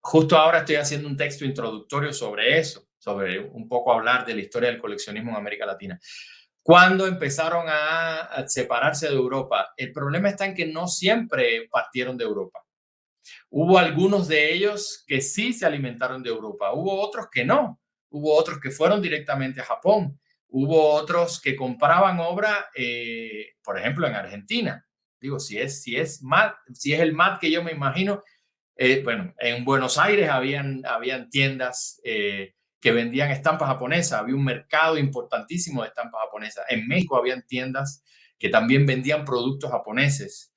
justo ahora estoy haciendo un texto introductorio sobre eso, sobre un poco hablar de la historia del coleccionismo en América Latina cuando empezaron a, separarse de Europa. El problema está en que no siempre partieron de Europa. Hubo algunos de ellos que sí se alimentaron de Europa, hubo otros que no, hubo otros que fueron directamente a Japón, hubo otros que compraban obra, eh, por ejemplo, en Argentina. Digo, si es, si es, MAT, si es el MAT que yo me imagino, eh, bueno, en Buenos Aires habían, habían tiendas eh, que vendían estampas japonesas. Había un mercado importantísimo de estampas japonesas. En México habían tiendas que también vendían productos japoneses.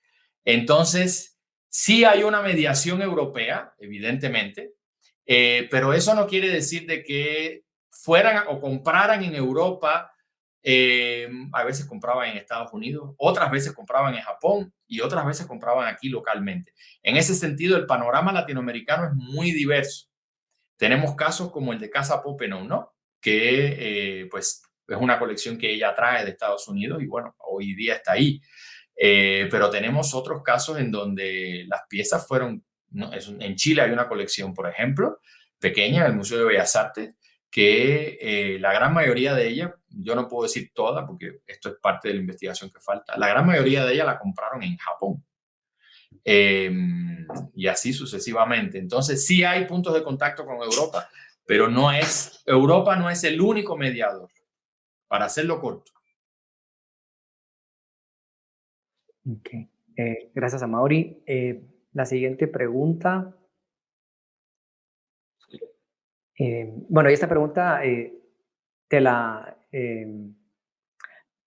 Entonces, sí hay una mediación europea, evidentemente, eh, pero eso no quiere decir de que fueran o compraran en Europa. Eh, a veces compraban en Estados Unidos, otras veces compraban en Japón y otras veces compraban aquí localmente. En ese sentido, el panorama latinoamericano es muy diverso. Tenemos casos como el de Casa Popenow, ¿no? Que eh, pues es una colección que ella trae de Estados Unidos y bueno, hoy día está ahí. Eh, pero tenemos otros casos en donde las piezas fueron, en Chile hay una colección, por ejemplo, pequeña el Museo de Bellas Artes, que eh, la gran mayoría de ella, yo no puedo decir toda porque esto es parte de la investigación que falta, la gran mayoría de ella la compraron en Japón. Em, y así sucesivamente. Entonces sí hay puntos de contacto con Europa, pero no es, Europa no es el único mediador, para hacerlo corto. Okay. Eh, gracias a Mauri. Eh, la siguiente pregunta. Eh, bueno, y esta pregunta te la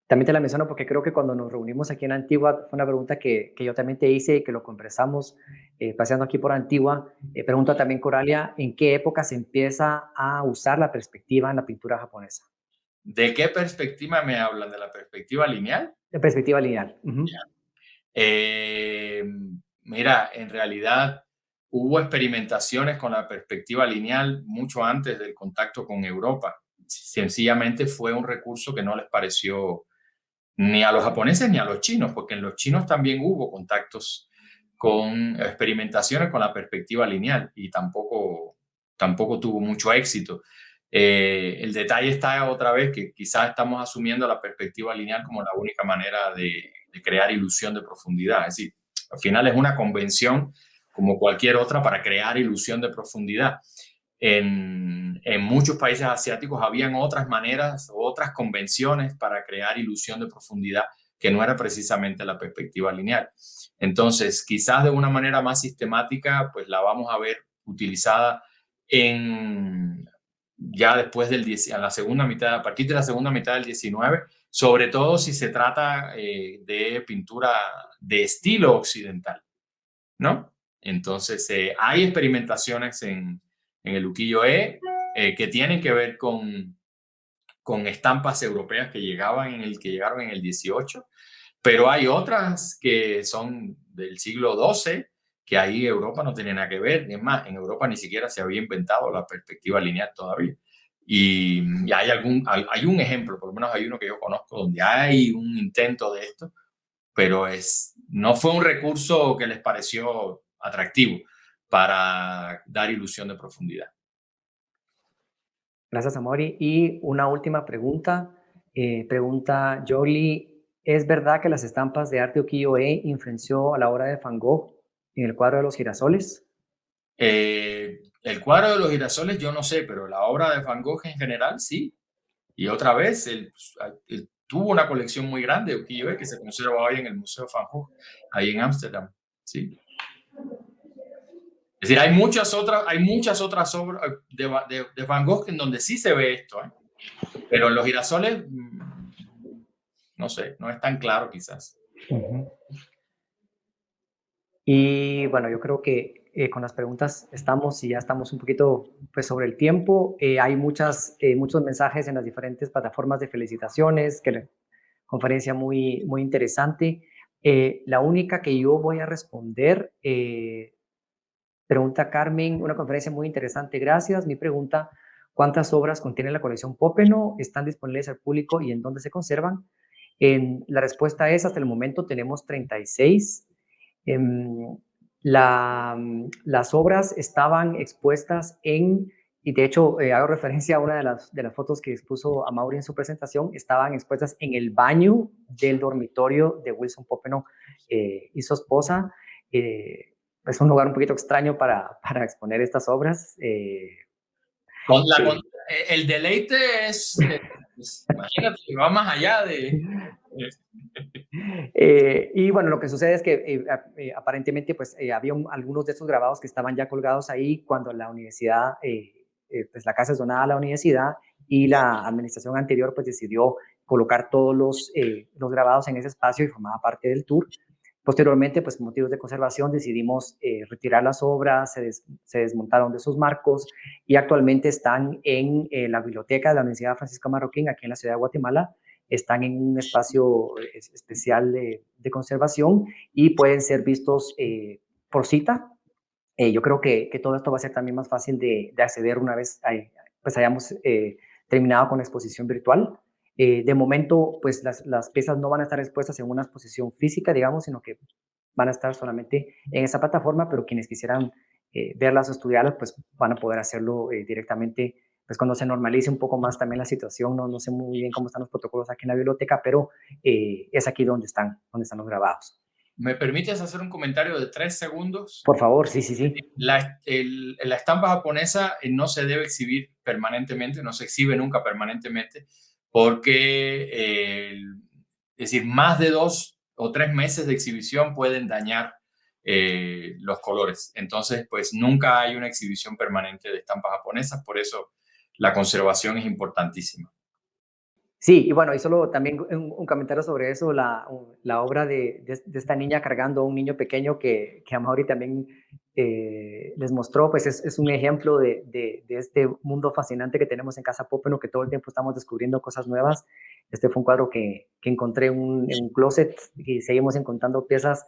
también te la menciono porque creo que cuando nos reunimos aquí en Antigua, fue una pregunta que, que yo también te hice y que lo conversamos eh, paseando aquí por Antigua. Eh, pregunta también Coralia, ¿en qué época se empieza a usar la perspectiva en la pintura japonesa? ¿De qué perspectiva me hablan? ¿De la perspectiva lineal? De perspectiva lineal. Eh, mira, en realidad hubo experimentaciones con la perspectiva lineal mucho antes del contacto con Europa. Sencillamente fue un recurso que no les pareció ni a los japoneses ni a los chinos, porque en los chinos también hubo contactos con experimentaciones con la perspectiva lineal y tampoco, tampoco tuvo mucho éxito. Eh, el detalle está otra vez que quizás estamos asumiendo la perspectiva lineal como la única manera de, de crear ilusión de profundidad. Es decir, al final es una convención como cualquier otra para crear ilusión de profundidad. En, muchos países asiáticos habían otras maneras, otras convenciones para crear ilusión de profundidad que no era precisamente la perspectiva lineal. Entonces, quizás de una manera más sistemática, pues la vamos a ver utilizada en ya después del a la segunda mitad, a partir de la segunda mitad del 19, sobre todo si se trata eh, de pintura de estilo occidental, ¿no? Entonces, eh, hay experimentaciones en, en el ukiyo-e eh, que tienen que ver con, con estampas europeas que, llegaban en el, que llegaron en el 18, pero hay otras que son del siglo XII, que ahí Europa no tiene nada que ver. Es más, en Europa ni siquiera se había inventado la perspectiva lineal todavía. Y, hay, algún, hay un ejemplo, por lo menos hay uno que yo conozco, donde hay un intento de esto, pero es, no fue un recurso que les pareció atractivo para dar ilusión de profundidad. Gracias, Amori. Y una última pregunta. Eh, pregunta Jolie, ¿es verdad que las estampas de arte ukiyo-e influenció a la obra de Van Gogh en el cuadro de los girasoles? Eh, el cuadro de los girasoles yo no sé, pero la obra de Van Gogh en general sí. Y otra vez, él, tuvo una colección muy grande de ukiyo-e que se conserva hoy en el Museo Van Gogh, ahí en Ámsterdam. Sí. Es decir, hay muchas otras, hay muchas otras obras de, de, Van Gogh en donde sí se ve esto, ¿eh? pero en los girasoles, mm, no sé, no es tan claro quizás. Y bueno, yo creo que eh, con las preguntas estamos y ya estamos un poquito pues, sobre el tiempo. Eh, hay muchas, muchos mensajes en las diferentes plataformas de felicitaciones, que la conferencia muy, muy interesante. la única que yo voy a responder Pregunta Carmen, una conferencia muy interesante, gracias. Mi pregunta, ¿cuántas obras contiene la colección Popeno? ¿Están disponibles al público y en dónde se conservan? En, la respuesta es, hasta el momento tenemos 36. Em, las obras estaban expuestas en, y de hecho eh, hago referencia a una de las, de las fotos que expuso a Mauri en su presentación, estaban expuestas en el baño del dormitorio de Wilson Popeno eh, y su esposa. Eh, es un lugar un poquito extraño para, para exponer estas obras. Eh, eh, el deleite es, imagínate, va más allá de... (laughs) Eh, y bueno, lo que sucede es que aparentemente pues había algunos de estos grabados que estaban ya colgados ahí cuando la universidad, pues la casa es donada a la universidad y la administración anterior pues decidió colocar todos los, los grabados en ese espacio y formaba parte del tour. Posteriormente, pues por motivos de conservación, decidimos eh, retirar las obras, se, desmontaron de sus marcos y actualmente están en eh, la biblioteca de la Universidad Francisco Marroquín, aquí en la ciudad de Guatemala. Están en un espacio eh, especial de, conservación y pueden ser vistos por cita. yo creo que, todo esto va a ser también más fácil de, de acceder una vez pues hayamos terminado con la exposición virtual. Eh, de momento, pues las, las, piezas no van a estar expuestas en una exposición física, digamos, sino que van a estar solamente en esa plataforma, pero quienes quisieran eh, verlas o estudiarlas, pues van a poder hacerlo eh, directamente, pues cuando se normalice un poco más también la situación, no, no sé muy bien cómo están los protocolos aquí en la biblioteca, pero es aquí donde están, donde están los grabados. ¿Me permites hacer un comentario de tres segundos? Por favor, sí, sí, sí. La, la estampa japonesa no se debe exhibir permanentemente, no se exhibe nunca permanentemente, porque, eh, es decir, más de dos o tres meses de exhibición pueden dañar eh, los colores. Entonces, pues nunca hay una exhibición permanente de estampas japonesas, por eso la conservación es importantísima. Sí, y bueno, y solo también un, comentario sobre eso, la, la obra de, de, esta niña cargando a un niño pequeño que, que Amaury también eh, les mostró, pues es, es un ejemplo de, de, este mundo fascinante que tenemos en Casa Popeno, que todo el tiempo estamos descubriendo cosas nuevas. Este fue un cuadro que, que encontré en un, un, closet y seguimos encontrando piezas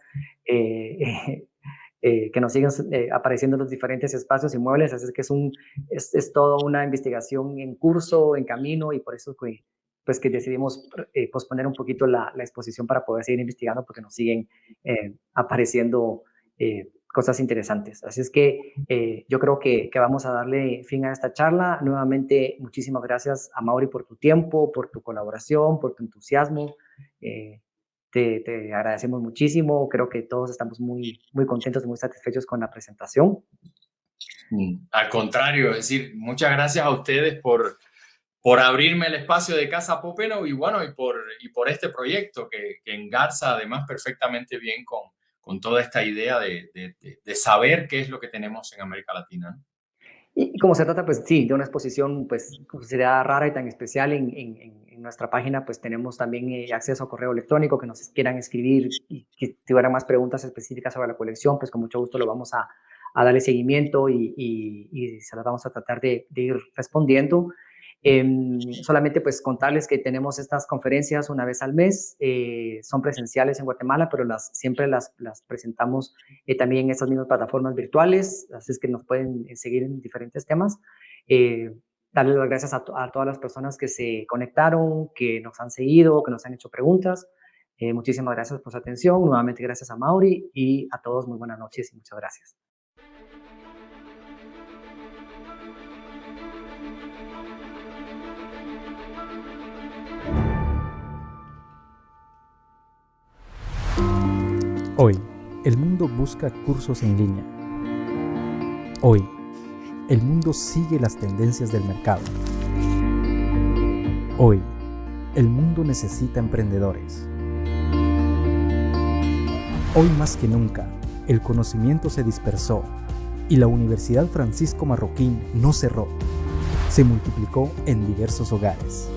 eh, (laughs) eh, que nos siguen apareciendo en los diferentes espacios y muebles, así que es, un, es, es toda una investigación en curso, en camino, y por eso que, pues que decidimos posponer un poquito la, exposición para poder seguir investigando, porque nos siguen apareciendo cosas interesantes. Así es que eh, yo creo que, vamos a darle fin a esta charla. Nuevamente, muchísimas gracias a Mauri por tu tiempo, por tu colaboración, por tu entusiasmo. Eh, te, te, agradecemos muchísimo. Creo que todos estamos muy, muy contentos muy satisfechos con la presentación. Al contrario, es decir, muchas gracias a ustedes por, por abrirme el espacio de Casa Popeno y bueno, y por, y por este proyecto que, que engarza además perfectamente bien con, con toda esta idea de, de, de, saber qué es lo que tenemos en América Latina. Y, como se trata, pues sí, de una exposición, pues, considerada rara y tan especial en, en, en nuestra página, pues tenemos también eh, acceso a correo electrónico que nos quieran escribir y que tuvieran más preguntas específicas sobre la colección, pues con mucho gusto lo vamos a, a darle seguimiento y, y, y, se las vamos a tratar de, de ir respondiendo. Eh, solamente pues contarles que tenemos estas conferencias una vez al mes, eh, son presenciales en Guatemala, pero las, siempre las, presentamos eh, también en estas mismas plataformas virtuales, así es que nos pueden eh, seguir en diferentes temas. Eh, darles las gracias a, a, todas las personas que se conectaron, que nos han seguido, que nos han hecho preguntas. Muchísimas gracias por su atención. Nuevamente gracias a Mauri y a todos muy buenas noches y muchas gracias. Hoy, el mundo busca cursos en línea. Hoy, el mundo sigue las tendencias del mercado. Hoy, el mundo necesita emprendedores. Hoy más que nunca, el conocimiento se dispersó y la Universidad Francisco Marroquín no cerró, se multiplicó en diversos hogares.